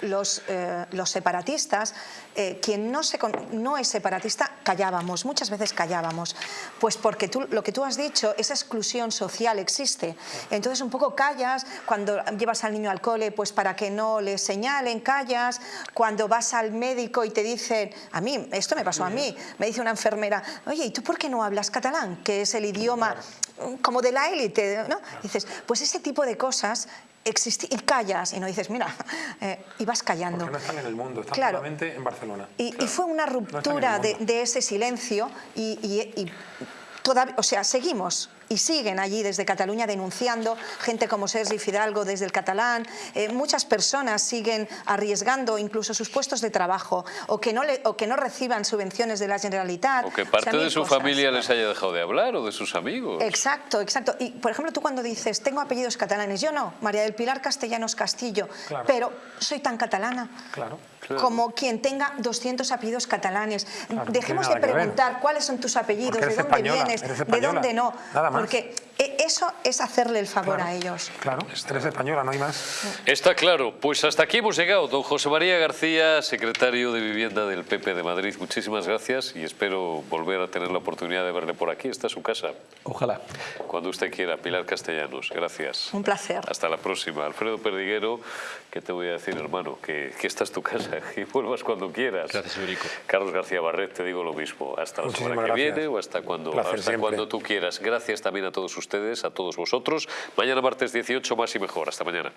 los, eh, los separatistas, eh, quien no, se, no es separatista, callábamos, muchas veces callábamos, pues porque tú, lo que tú has dicho, esa exclusión social existe. Entonces un poco callas, cuando llevas al niño al cole, pues para que no le señalen, callas, cuando vas al médico y te dicen, a mí, esto me pasó a mí, me dice una enfermera, oye, ¿y tú por qué no hablas catalán? Que es el idioma como de la élite, ¿no? Dices, pues ese tipo de cosas existen y callas y no dices, mira, eh, y vas callando. Porque no están en el mundo, están Claro. solamente en Barcelona. Y, y fue una ruptura de, ese silencio y, y- o sea, seguimos y siguen allí desde Cataluña denunciando, gente como Sergi Fidalgo desde el catalán, eh, muchas personas siguen arriesgando incluso sus puestos de trabajo o que no, le- o que no reciban subvenciones de la Generalitat. O que O sea, parte de su cosas. familia les haya dejado de hablar o de sus amigos. Exacto, exacto. Y por ejemplo, tú cuando dices, tengo apellidos catalanes, yo no, María del Pilar Castellanos Castillo, Claro. pero soy tan catalana Claro. Como quien tenga 200 apellidos catalanes. Dejemos de preguntar cuáles son tus apellidos, de dónde española, vienes, de dónde no. Nada más. Porque e- eso es hacerle el favor Claro. a ellos. Claro, eres española, no hay más. Está claro, pues hasta aquí hemos llegado. Don José María García, secretario de Vivienda del PP de Madrid, muchísimas gracias y espero volver a tener la oportunidad de verle por aquí. Esta es su casa. Ojalá. Cuando usted quiera. Pilar Castellanos, gracias. Un placer. Hasta la próxima. Alfredo Perdiguero, ¿qué te voy a decir, hermano? Que, que esta es tu casa y vuelvas cuando quieras. Gracias, Federico. Carlos García Barret, te digo lo mismo. Hasta la Muchísimas semana que gracias. viene o hasta cuando, Placer hasta siempre. cuando tú quieras. Gracias también a todos ustedes, a todos vosotros. Mañana martes 18, más y mejor. Hasta mañana.